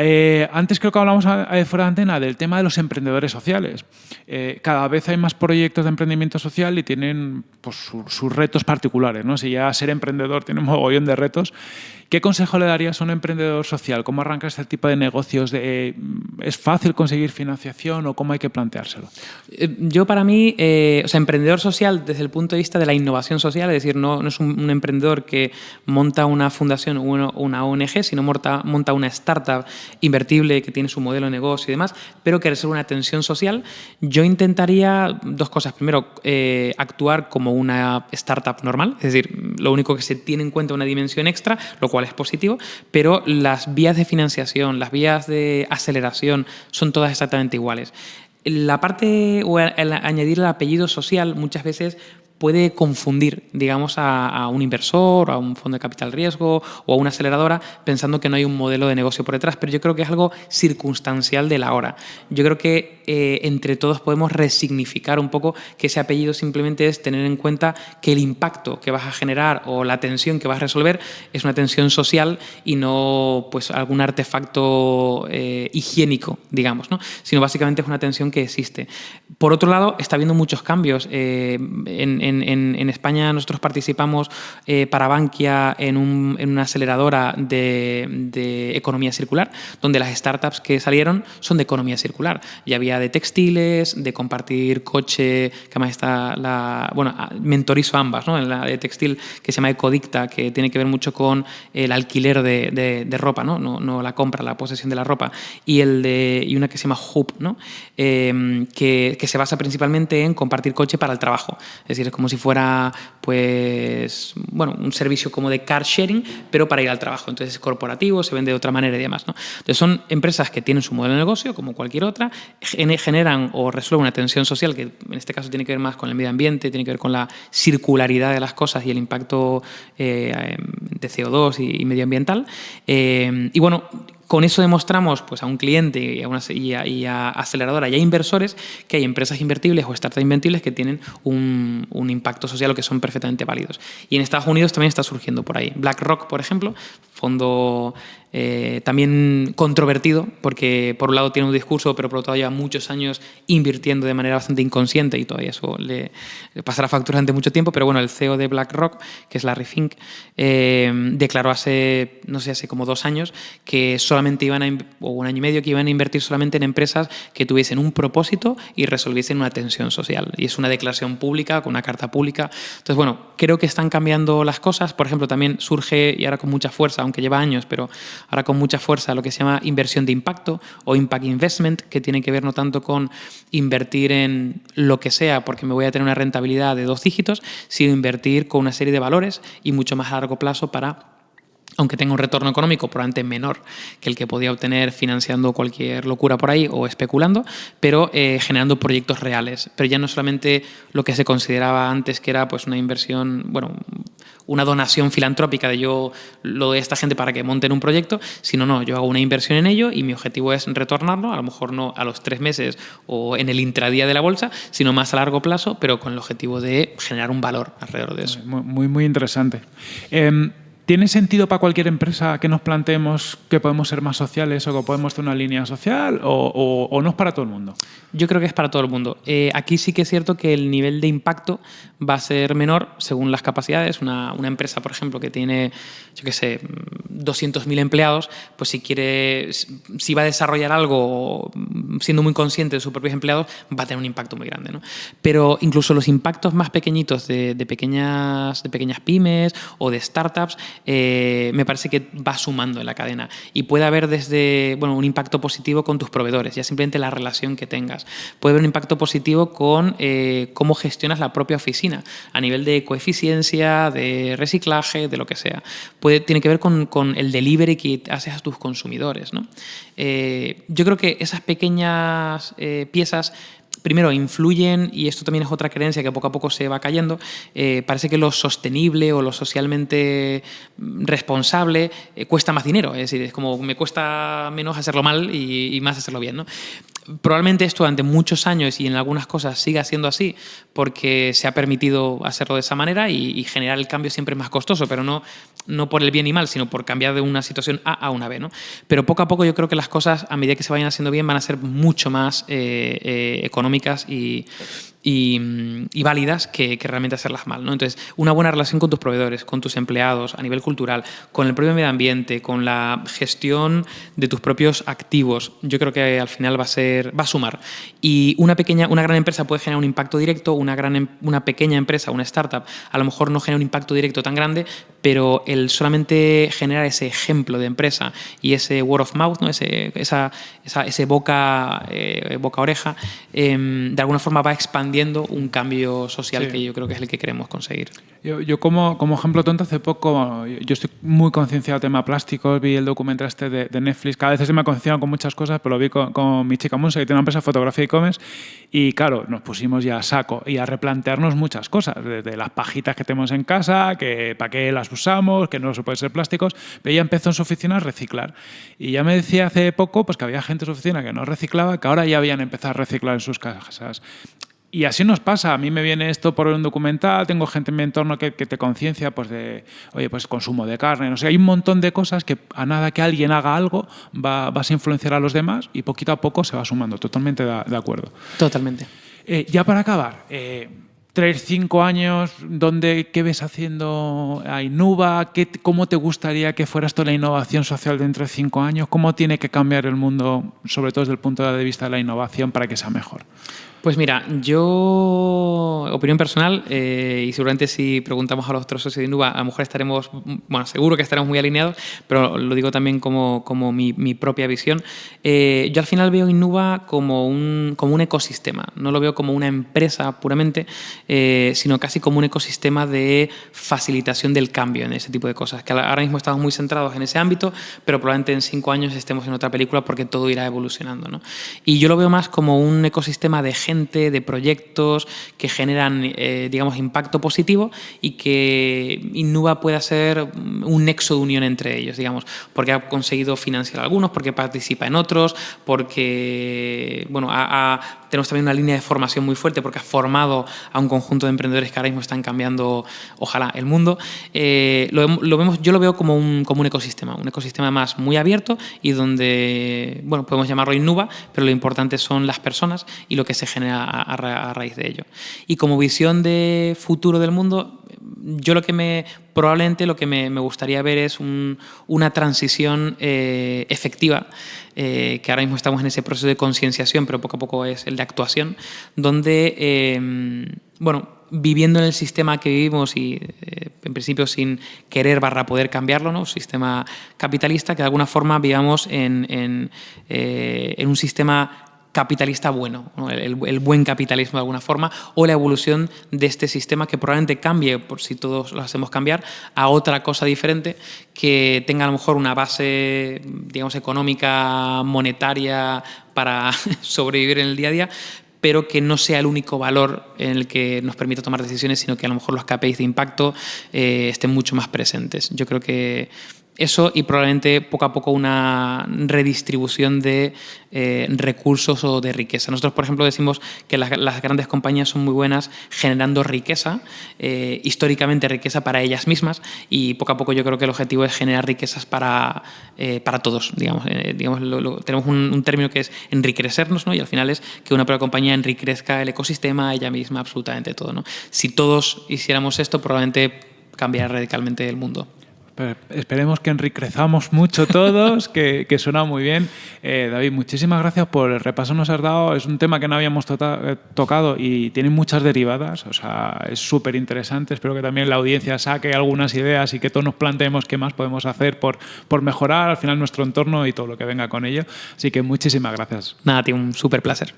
A: Eh, antes creo que hablamos fuera de antena del tema de los emprendedores sociales. Eh, cada vez hay más proyectos de emprendimiento social y tienen pues, sus retos particulares. ¿no? Si ya ser emprendedor tiene un mogollón de retos, ¿Qué consejo le darías a un emprendedor social? ¿Cómo arranca este tipo de negocios? De, ¿Es fácil conseguir financiación o cómo hay que planteárselo?
B: Eh, yo para mí, eh, o sea, emprendedor social desde el punto de vista de la innovación social, es decir, no, es un, emprendedor que monta una fundación o una, ONG, sino monta, una startup invertible que tiene su modelo de negocio y demás, pero que resuelve una atención social, yo intentaría dos cosas. Primero, eh, actuar como una startup normal, es decir, lo único que se tiene en cuenta una dimensión extra, lo cual es positivo, pero las vías de financiación, las vías de aceleración son todas exactamente iguales. La parte, o el añadir el apellido social, muchas veces puede confundir, digamos, a, un inversor, a un fondo de capital riesgo o a una aceleradora pensando que no hay un modelo de negocio por detrás, pero yo creo que es algo circunstancial de la hora. Yo creo que eh, entre todos podemos resignificar un poco que ese apellido simplemente es tener en cuenta que el impacto que vas a generar o la tensión que vas a resolver es una tensión social y no pues algún artefacto eh, higiénico, digamos, ¿no? sino básicamente es una tensión que existe. Por otro lado, está habiendo muchos cambios eh, en en, España nosotros participamos eh, para Bankia en, una aceleradora de, economía circular, donde las startups que salieron son de economía circular. Ya había de textiles, de compartir coche, que además está la... Bueno, mentorizo ambas, ¿no? En la de textil que se llama Ecodicta, que tiene que ver mucho con el alquiler de, ropa, ¿no? ¿no? la compra, la posesión de la ropa. Y, el de, y una que se llama Hoop, ¿no? Eh, que, se basa principalmente en compartir coche para el trabajo. Es decir, como si fuera pues, bueno, un servicio como de car sharing, pero para ir al trabajo. Entonces es corporativo, se vende de otra manera y demás. ¿no? Entonces son empresas que tienen su modelo de negocio, como cualquier otra, generan o resuelven una tensión social que en este caso tiene que ver más con el medio ambiente, tiene que ver con la circularidad de las cosas y el impacto eh, de CO2 y, medioambiental. Eh, y bueno, con eso demostramos pues, a un cliente y a, una, y a, aceleradora y a inversores que hay empresas invertibles o startups invertibles que tienen un, un, impacto social o que son perfectamente válidos. Y en Estados Unidos también está surgiendo por ahí. BlackRock, por ejemplo, fondo eh, también controvertido, porque por un lado tiene un discurso, pero por otro lado lleva muchos años invirtiendo de manera bastante inconsciente y todavía eso le, pasará factura durante mucho tiempo. Pero bueno, el CEO de BlackRock, que es Larry Fink, eh, declaró hace, no sé, hace como dos años que solamente iban a, o un año y medio, que iban a invertir solamente en empresas que tuviesen un propósito y resolviesen una tensión social. Y es una declaración pública, con una carta pública. Entonces, bueno, creo que están cambiando las cosas. Por ejemplo, también surge, y ahora con mucha fuerza, aunque lleva años, pero ahora con mucha fuerza lo que se llama inversión de impacto o impact investment, que tiene que ver no tanto con invertir en lo que sea porque me voy a tener una rentabilidad de dos dígitos, sino invertir con una serie de valores y mucho más a largo plazo para aunque tenga un retorno económico probablemente menor que el que podía obtener financiando cualquier locura por ahí o especulando, pero eh, generando proyectos reales. Pero ya no solamente lo que se consideraba antes que era pues una inversión, bueno, una donación filantrópica de yo lo a esta gente para que monten un proyecto, sino no, yo hago una inversión en ello y mi objetivo es retornarlo, a lo mejor no a los tres meses o en el intradía de la bolsa, sino más a largo plazo, pero con el objetivo de generar un valor alrededor de eso.
A: Muy, muy, interesante. Em, ¿Tiene sentido para cualquier empresa que nos planteemos que podemos ser más sociales o que podemos tener una línea social o, no es para todo el mundo?
B: Yo creo que es para todo el mundo. Eh, aquí sí que es cierto que el nivel de impacto va a ser menor según las capacidades. Una, empresa, por ejemplo, que tiene, yo qué sé, 200.000 empleados, pues si quiere, si va a desarrollar algo siendo muy consciente de sus propios empleados, va a tener un impacto muy grande. ¿no? Pero incluso los impactos más pequeñitos de, pequeñas, de pequeñas pymes o de startups, eh, me parece que va sumando en la cadena y puede haber desde bueno, un impacto positivo con tus proveedores, ya simplemente la relación que tengas. Puede haber un impacto positivo con eh, cómo gestionas la propia oficina, a nivel de coeficiencia, de reciclaje, de lo que sea. Tiene que ver con, con el delivery que haces a tus consumidores. ¿no? Eh, yo creo que esas pequeñas piezas primero, influyen, y esto también es otra creencia que poco a poco se va cayendo, eh, parece que lo sostenible o lo socialmente responsable eh, cuesta más dinero, es decir, es como me cuesta menos hacerlo mal y, más hacerlo bien. ¿no? Probablemente esto durante muchos años y en algunas cosas siga siendo así porque se ha permitido hacerlo de esa manera y, generar el cambio siempre más costoso, pero no, no por el bien y mal, sino por cambiar de una situación A a una B. ¿no? Pero poco a poco yo creo que las cosas, a medida que se vayan haciendo bien, van a ser mucho más eh, económicas y, y, válidas que, realmente hacerlas mal. ¿no? Entonces, una buena relación con tus proveedores, con tus empleados, a nivel cultural, con el propio medio ambiente, con la gestión de tus propios activos, yo creo que al final va a, ser, va a sumar. Y una, pequeña, una gran empresa puede generar un impacto directo, una, gran, em, una pequeña empresa, una startup, a lo mejor no genera un impacto directo tan grande, pero el solamente generar ese ejemplo de empresa y ese word of mouth, ¿no? ese, esa, ese boca, eh, boca oreja, em, de alguna forma va expandiendo un cambio social que yo creo que es el que queremos conseguir.
A: Yo, como, como, ejemplo tonto, hace poco, yo estoy muy concienciado del tema plásticos, vi el documental este de, Netflix, cada vez se me ha concienciado con muchas cosas, pero lo vi con, mi chica Monse, que tiene una empresa de fotografía y e-commerce, y claro, nos pusimos ya a saco y a replantearnos muchas cosas, desde las pajitas que tenemos en casa, que para qué las usamos, que no se pueden ser plásticos, pero ella empezó en su oficina a reciclar. Y ya me decía hace poco pues, que había gente en su oficina que no reciclaba, que ahora ya habían empezado a reciclar en sus casas. Y así nos pasa. A mí me viene esto por un documental, tengo gente en mi entorno que, te conciencia pues de, oye, pues consumo de carne. No sé, hay un montón de cosas que a nada que alguien haga algo va, vas a influenciar a los demás y poquito a poco se va sumando. Totalmente de, acuerdo.
B: Totalmente.
A: Eh, ya para acabar, eh, tres, cinco años, ¿dónde, ¿qué ves haciendo a Inuba? ¿Qué, ¿Cómo te gustaría que fuera esto la innovación social dentro de cinco años? ¿Cómo tiene que cambiar el mundo, sobre todo desde el punto de vista de la innovación, para que sea mejor?
B: Pues mira, yo, opinión personal, eh, y seguramente si preguntamos a los otros socios de Inuba, a lo mejor estaremos, bueno, seguro que estaremos muy alineados, pero lo digo también como, como mi, propia visión. Eh, yo al final veo Inuba como un, como un ecosistema, no lo veo como una empresa puramente, eh, sino casi como un ecosistema de facilitación del cambio en ese tipo de cosas, que ahora mismo estamos muy centrados en ese ámbito, pero probablemente en cinco años estemos en otra película porque todo irá evolucionando. ¿no? Y yo lo veo más como un ecosistema de de proyectos que generan, eh, digamos, impacto positivo y que Innuba pueda ser un nexo de unión entre ellos, digamos, porque ha conseguido financiar algunos, porque participa en otros, porque, bueno, tenemos también una línea de formación muy fuerte porque ha formado a un conjunto de emprendedores que ahora mismo están cambiando, ojalá, el mundo. Eh, lo, vemos, yo lo veo como un, como un ecosistema, un ecosistema más muy abierto y donde, bueno, podemos llamarlo Innuba, pero lo importante son las personas y lo que se genera a, raíz de ello. Y como visión de futuro del mundo, yo lo que me, probablemente lo que me, gustaría ver es una transición eh, efectiva, eh, que ahora mismo estamos en ese proceso de concienciación, pero poco a poco es el de actuación, donde, eh, bueno, viviendo en el sistema que vivimos y en principio sin querer barra poder cambiarlo, ¿no? sistema capitalista, que de alguna forma vivamos en, en un sistema capitalista bueno, el, buen capitalismo de alguna forma, o la evolución de este sistema que probablemente cambie, por si todos lo hacemos cambiar, a otra cosa diferente que tenga a lo mejor una base, digamos, económica, monetaria para sobrevivir en el día a día, pero que no sea el único valor en el que nos permita tomar decisiones, sino que a lo mejor los KPIs de impacto eh, estén mucho más presentes. Yo creo que eso y probablemente poco a poco una redistribución de eh, recursos o de riqueza. Nosotros, por ejemplo, decimos que las, grandes compañías son muy buenas generando riqueza, eh, históricamente riqueza para ellas mismas y poco a poco yo creo que el objetivo es generar riquezas para, eh, para todos. Digamos, digamos tenemos un, término que es enriquecernos ¿no? y al final es que una propia compañía enriquezca el ecosistema, ella misma, absolutamente todo. ¿no? Si todos hiciéramos esto, probablemente cambiaría radicalmente el mundo
A: esperemos que enriquezamos mucho todos, que, suena muy bien. Eh, David, muchísimas gracias por el repaso que nos has dado. Es un tema que no habíamos tota-, eh, tocado y tiene muchas derivadas, o sea, es súper interesante. Espero que también la audiencia saque algunas ideas y que todos nos planteemos qué más podemos hacer por, por mejorar al final nuestro entorno y todo lo que venga con ello. Así que muchísimas gracias.
B: Nada, tío, un súper placer.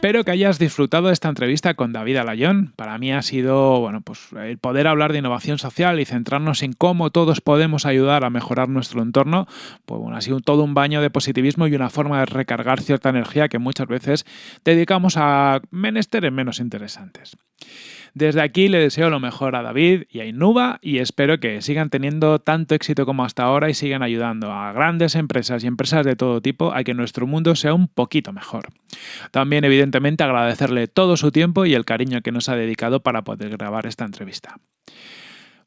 A: Espero que hayas disfrutado de esta entrevista con David Alayón. Para mí ha sido bueno, pues, el poder hablar de innovación social y centrarnos en cómo todos podemos ayudar a mejorar nuestro entorno. Pues bueno, ha sido todo un baño de positivismo y una forma de recargar cierta energía que muchas veces dedicamos a menesteres menos interesantes. Desde aquí le deseo lo mejor a David y a Innuba y espero que sigan teniendo tanto éxito como hasta ahora y sigan ayudando a grandes empresas y empresas de todo tipo a que nuestro mundo sea un poquito mejor. También, evidentemente, agradecerle todo su tiempo y el cariño que nos ha dedicado para poder grabar esta entrevista.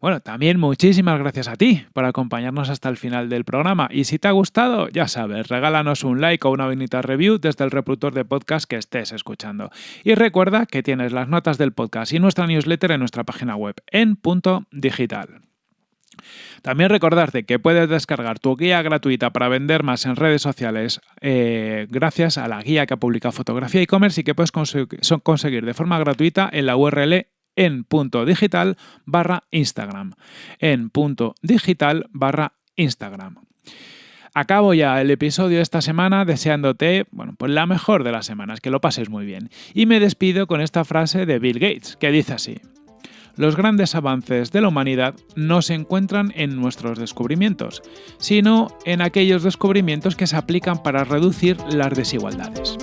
A: Bueno, también muchísimas gracias a ti por acompañarnos hasta el final del programa. Y si te ha gustado, ya sabes, regálanos un like o una bonita review desde el reproductor de podcast que estés escuchando. Y recuerda que tienes las notas del podcast y nuestra newsletter en nuestra página web en punto digital. También recordarte que puedes descargar tu guía gratuita para vender más en redes sociales eh, gracias a la guía que ha publicado Fotografía e-commerce y que puedes conseguir de forma gratuita en la URL en punto digital barra Instagram. En punto digital barra Instagram. Acabo ya el episodio de esta semana deseándote, bueno, pues la mejor de las semanas, que lo pases muy bien. Y me despido con esta frase de Bill Gates, que dice así. Los grandes avances de la humanidad no se encuentran en nuestros descubrimientos, sino en aquellos descubrimientos que se aplican para reducir las desigualdades.